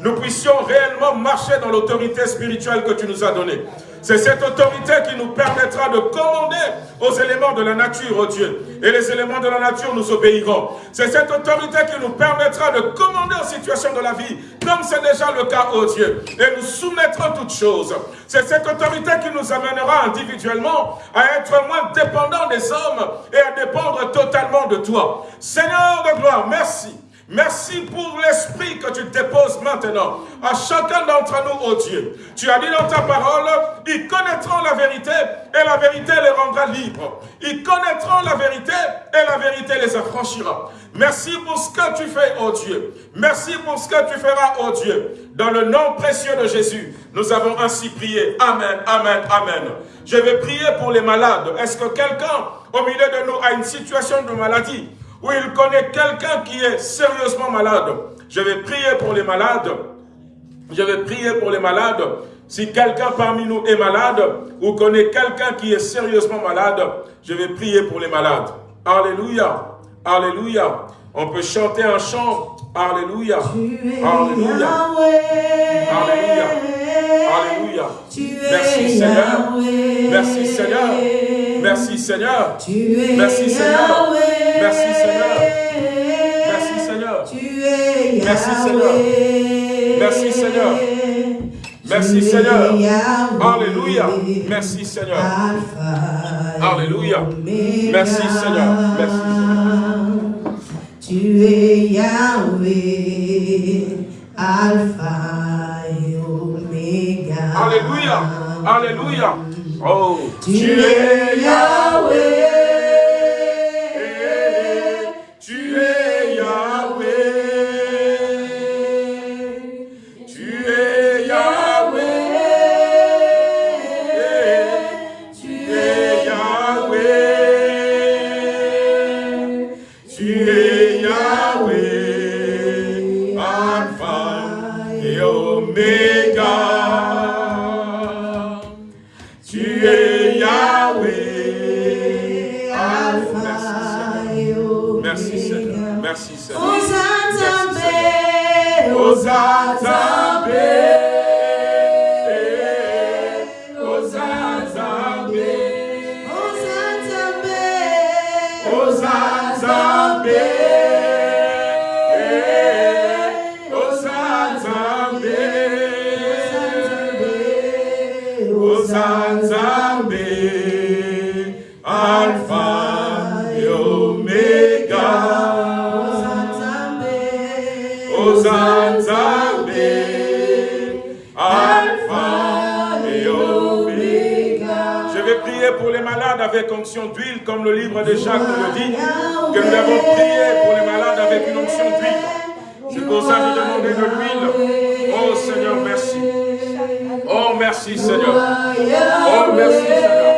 nous puissions réellement marcher dans l'autorité spirituelle que tu nous as donnée. C'est cette autorité qui nous permettra de commander aux éléments de la nature, oh Dieu. Et les éléments de la nature nous obéiront. C'est cette autorité qui nous permettra de commander aux situations de la vie, comme c'est déjà le cas, oh Dieu. Et nous soumettrons toutes choses. C'est cette autorité qui nous amènera individuellement à être moins dépendants des hommes et à dépendre totalement de toi. Seigneur de gloire, merci Merci pour l'esprit que tu déposes maintenant à chacun d'entre nous, oh Dieu. Tu as dit dans ta parole, ils connaîtront la vérité et la vérité les rendra libres. Ils connaîtront la vérité et la vérité les affranchira. Merci pour ce que tu fais, oh Dieu. Merci pour ce que tu feras, oh Dieu. Dans le nom précieux de Jésus, nous avons ainsi prié. Amen, amen, amen. Je vais prier pour les malades. Est-ce que quelqu'un au milieu de nous a une situation de maladie? Où il connaît quelqu'un qui est sérieusement malade Je vais prier pour les malades. Je vais prier pour les malades. Si quelqu'un parmi nous est malade ou connaît quelqu'un qui est sérieusement malade, je vais prier pour les malades. Alléluia. Alléluia. On peut chanter un chant. Alléluia. Alléluia. Alléluia. Alléluia. Merci Seigneur. Merci Seigneur. Merci Seigneur. Merci Seigneur. Merci Seigneur. Merci Seigneur. Merci Seigneur. Merci Seigneur. Merci Seigneur. Alléluia. Merci Seigneur. Alléluia. Merci Seigneur. Merci Seigneur. Tu es Yahweh, Alpha. Alléluia. Alléluia. Oh, Tu es Yahweh. God. Avec onction d'huile, comme le livre de Jacques nous le dit, que nous avons prié pour les malades avec une onction d'huile. C'est pour ça que je demandais de l'huile. Oh Seigneur, merci. Oh merci Seigneur. Oh merci Seigneur.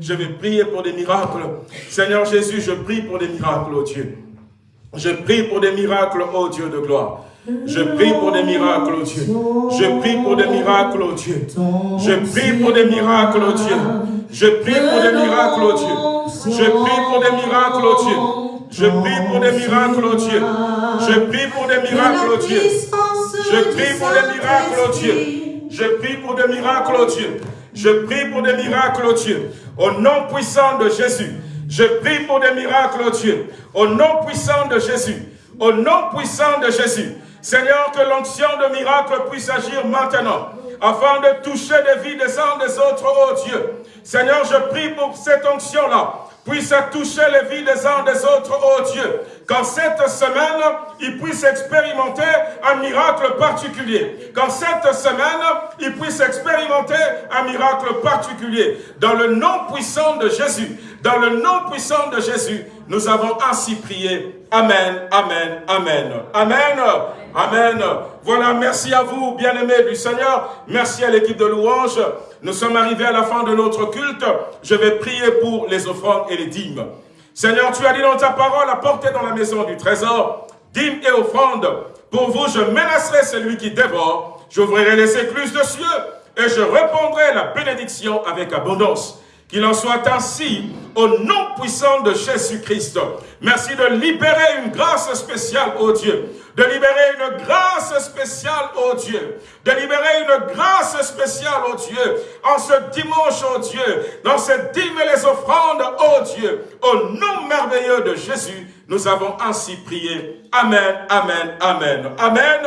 Je vais prier pour des miracles. Seigneur Jésus, je prie pour des miracles, oh Dieu. Je prie pour des miracles, oh Dieu de gloire. Je prie pour des miracles, oh Dieu. Je prie pour des miracles, oh Dieu. Je prie pour des miracles, oh Dieu. Je prie pour des miracles, oh Dieu. Je prie pour des miracles, oh Dieu. Je prie pour des miracles, oh Dieu. Je prie pour des miracles, oh Dieu. Je prie pour des miracles, oh Dieu. Je prie pour des miracles, oh Dieu. Je prie pour des miracles, oh Dieu. Au nom puissant de Jésus. Je prie pour des miracles, oh Dieu. Au nom puissant de Jésus. Au nom puissant de Jésus. Seigneur, que l'onction de miracle puisse agir maintenant, afin de toucher les vies des uns des autres, oh Dieu. Seigneur, je prie pour cette onction-là, puisse toucher les vies des uns des autres, oh Dieu. Qu'en cette semaine, ils puissent expérimenter un miracle particulier. Qu'en cette semaine, ils puissent expérimenter un miracle particulier. Dans le nom puissant de Jésus, dans le nom puissant de Jésus, nous avons ainsi prié. Amen, Amen, Amen. Amen, Amen. Voilà, merci à vous, bien-aimés du Seigneur. Merci à l'équipe de louange. Nous sommes arrivés à la fin de notre culte. Je vais prier pour les offrandes et les dîmes. Seigneur, tu as dit dans ta parole, apportez dans la maison du trésor, dîmes et offrandes. Pour vous, je menacerai celui qui dévore. J'ouvrirai les écluses de cieux et je répondrai la bénédiction avec abondance. Qu'il en soit ainsi au nom puissant de Jésus-Christ. Merci de libérer une grâce spéciale, ô Dieu. De libérer une grâce spéciale, ô Dieu. De libérer une grâce spéciale, ô Dieu. En ce dimanche, ô Dieu. Dans cette dîme et les offrandes, ô Dieu. Au nom merveilleux de Jésus, nous avons ainsi prié. Amen, Amen, Amen. Amen.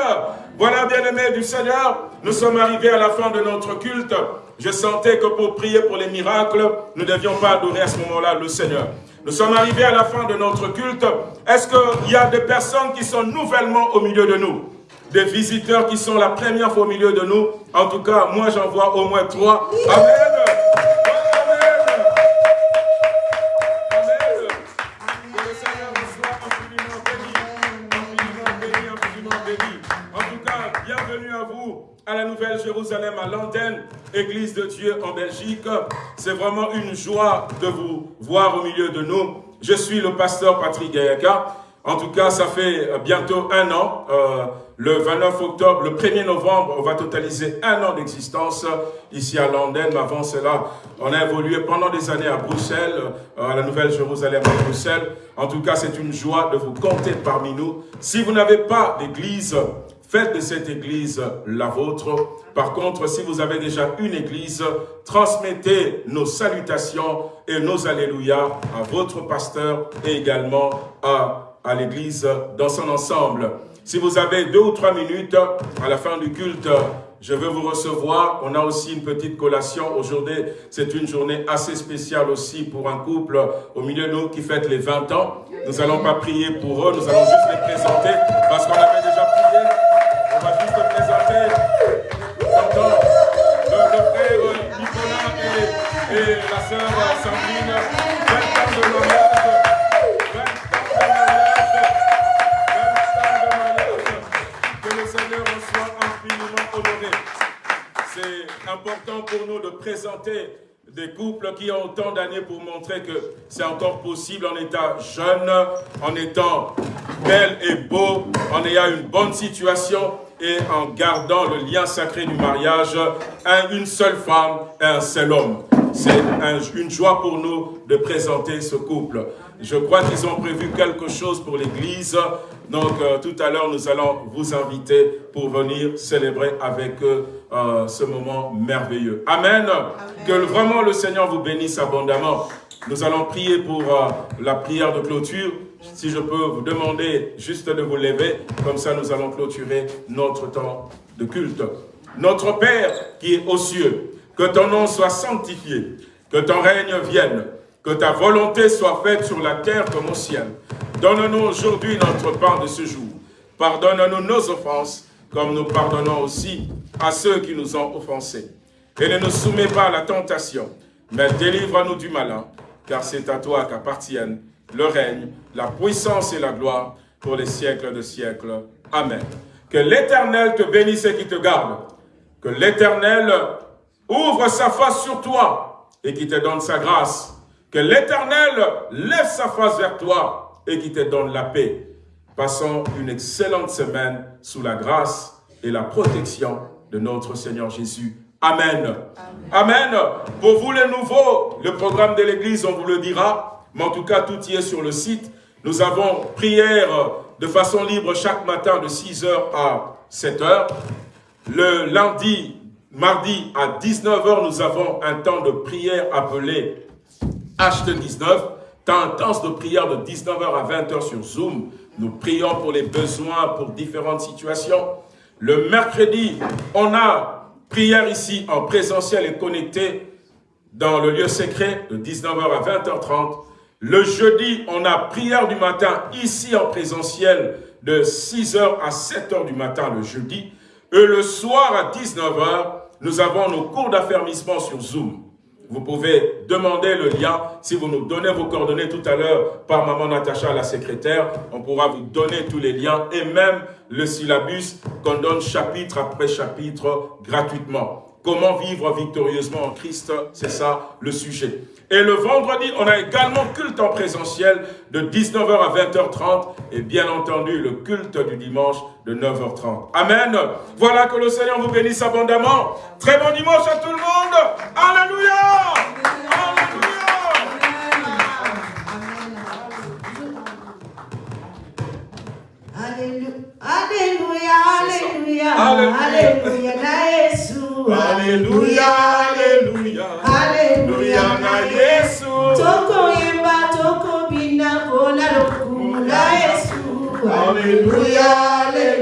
Voilà, bien-aimés du Seigneur, nous sommes arrivés à la fin de notre culte. Je sentais que pour prier pour les miracles, nous ne devions pas adorer à ce moment-là le Seigneur. Nous sommes arrivés à la fin de notre culte. Est-ce qu'il y a des personnes qui sont nouvellement au milieu de nous? Des visiteurs qui sont la première fois au milieu de nous? En tout cas, moi j'en vois au moins trois. Amen Jérusalem, à l'antenne, Église de Dieu en Belgique. C'est vraiment une joie de vous voir au milieu de nous. Je suis le pasteur Patrick Gayaka. En tout cas, ça fait bientôt un an. Euh, le 29 octobre, le 1er novembre, on va totaliser un an d'existence ici à. Mais avant cela, on a évolué pendant des années à Bruxelles, euh, à la Nouvelle-Jérusalem à Bruxelles. En tout cas, c'est une joie de vous compter parmi nous. Si vous n'avez pas d'église, Faites de cette église la vôtre. Par contre, si vous avez déjà une église, transmettez nos salutations et nos alléluia à votre pasteur et également à, à l'église dans son ensemble. Si vous avez deux ou trois minutes à la fin du culte, je veux vous recevoir. On a aussi une petite collation. Aujourd'hui, c'est une journée assez spéciale aussi pour un couple au milieu de nous qui fête les 20 ans. Nous n'allons pas prier pour eux, nous allons juste les présenter parce qu'on avait important pour nous de présenter des couples qui ont autant d'années pour montrer que c'est encore possible en étant jeune, en étant belle et beau, en ayant une bonne situation et en gardant le lien sacré du mariage, une seule femme et un seul homme. C'est une joie pour nous de présenter ce couple. Je crois qu'ils ont prévu quelque chose pour l'Église. Donc, euh, tout à l'heure, nous allons vous inviter pour venir célébrer avec eux euh, ce moment merveilleux. Amen. Que vraiment le Seigneur vous bénisse abondamment. Nous allons prier pour euh, la prière de clôture. Si je peux vous demander juste de vous lever, comme ça nous allons clôturer notre temps de culte. Notre Père qui est aux cieux, que ton nom soit sanctifié, que ton règne vienne, que ta volonté soit faite sur la terre comme au ciel. Donne-nous aujourd'hui notre pain de ce jour. Pardonne-nous nos offenses, comme nous pardonnons aussi à ceux qui nous ont offensés. Et ne nous soumets pas à la tentation, mais délivre-nous du malin, car c'est à toi qu'appartiennent le règne, la puissance et la gloire pour les siècles de siècles. Amen. Que l'Éternel te bénisse et qui te garde. Que l'Éternel ouvre sa face sur toi et qui te donne sa grâce. Que l'Éternel lève sa face vers toi et qui te donne la paix. Passons une excellente semaine sous la grâce et la protection de notre Seigneur Jésus. Amen. Amen. Pour vous les nouveaux, le programme de l'Église, on vous le dira. Mais en tout cas, tout y est sur le site. Nous avons prière de façon libre chaque matin de 6h à 7h. Le lundi, mardi à 19h, nous avons un temps de prière appelé H19, temps intense de prière de 19h à 20h sur Zoom. Nous prions pour les besoins, pour différentes situations. Le mercredi, on a prière ici en présentiel et connecté dans le lieu secret de 19h à 20h30. Le jeudi, on a prière du matin ici en présentiel de 6h à 7h du matin le jeudi. Et le soir à 19h, nous avons nos cours d'affermissement sur Zoom. Vous pouvez demander le lien. Si vous nous donnez vos coordonnées tout à l'heure par Maman Natacha, la secrétaire, on pourra vous donner tous les liens et même le syllabus qu'on donne chapitre après chapitre gratuitement. Comment vivre victorieusement en Christ, c'est ça le sujet. Et le vendredi, on a également culte en présentiel de 19h à 20h30 et bien entendu le culte du dimanche de 9h30. Amen. Voilà que le Seigneur vous bénisse abondamment. Très bon dimanche à tout le monde. Alléluia. Alléluia. Alléluia, alléluia, alléluia, alléluia, alléluia, alléluia, Yesu. Alléluia,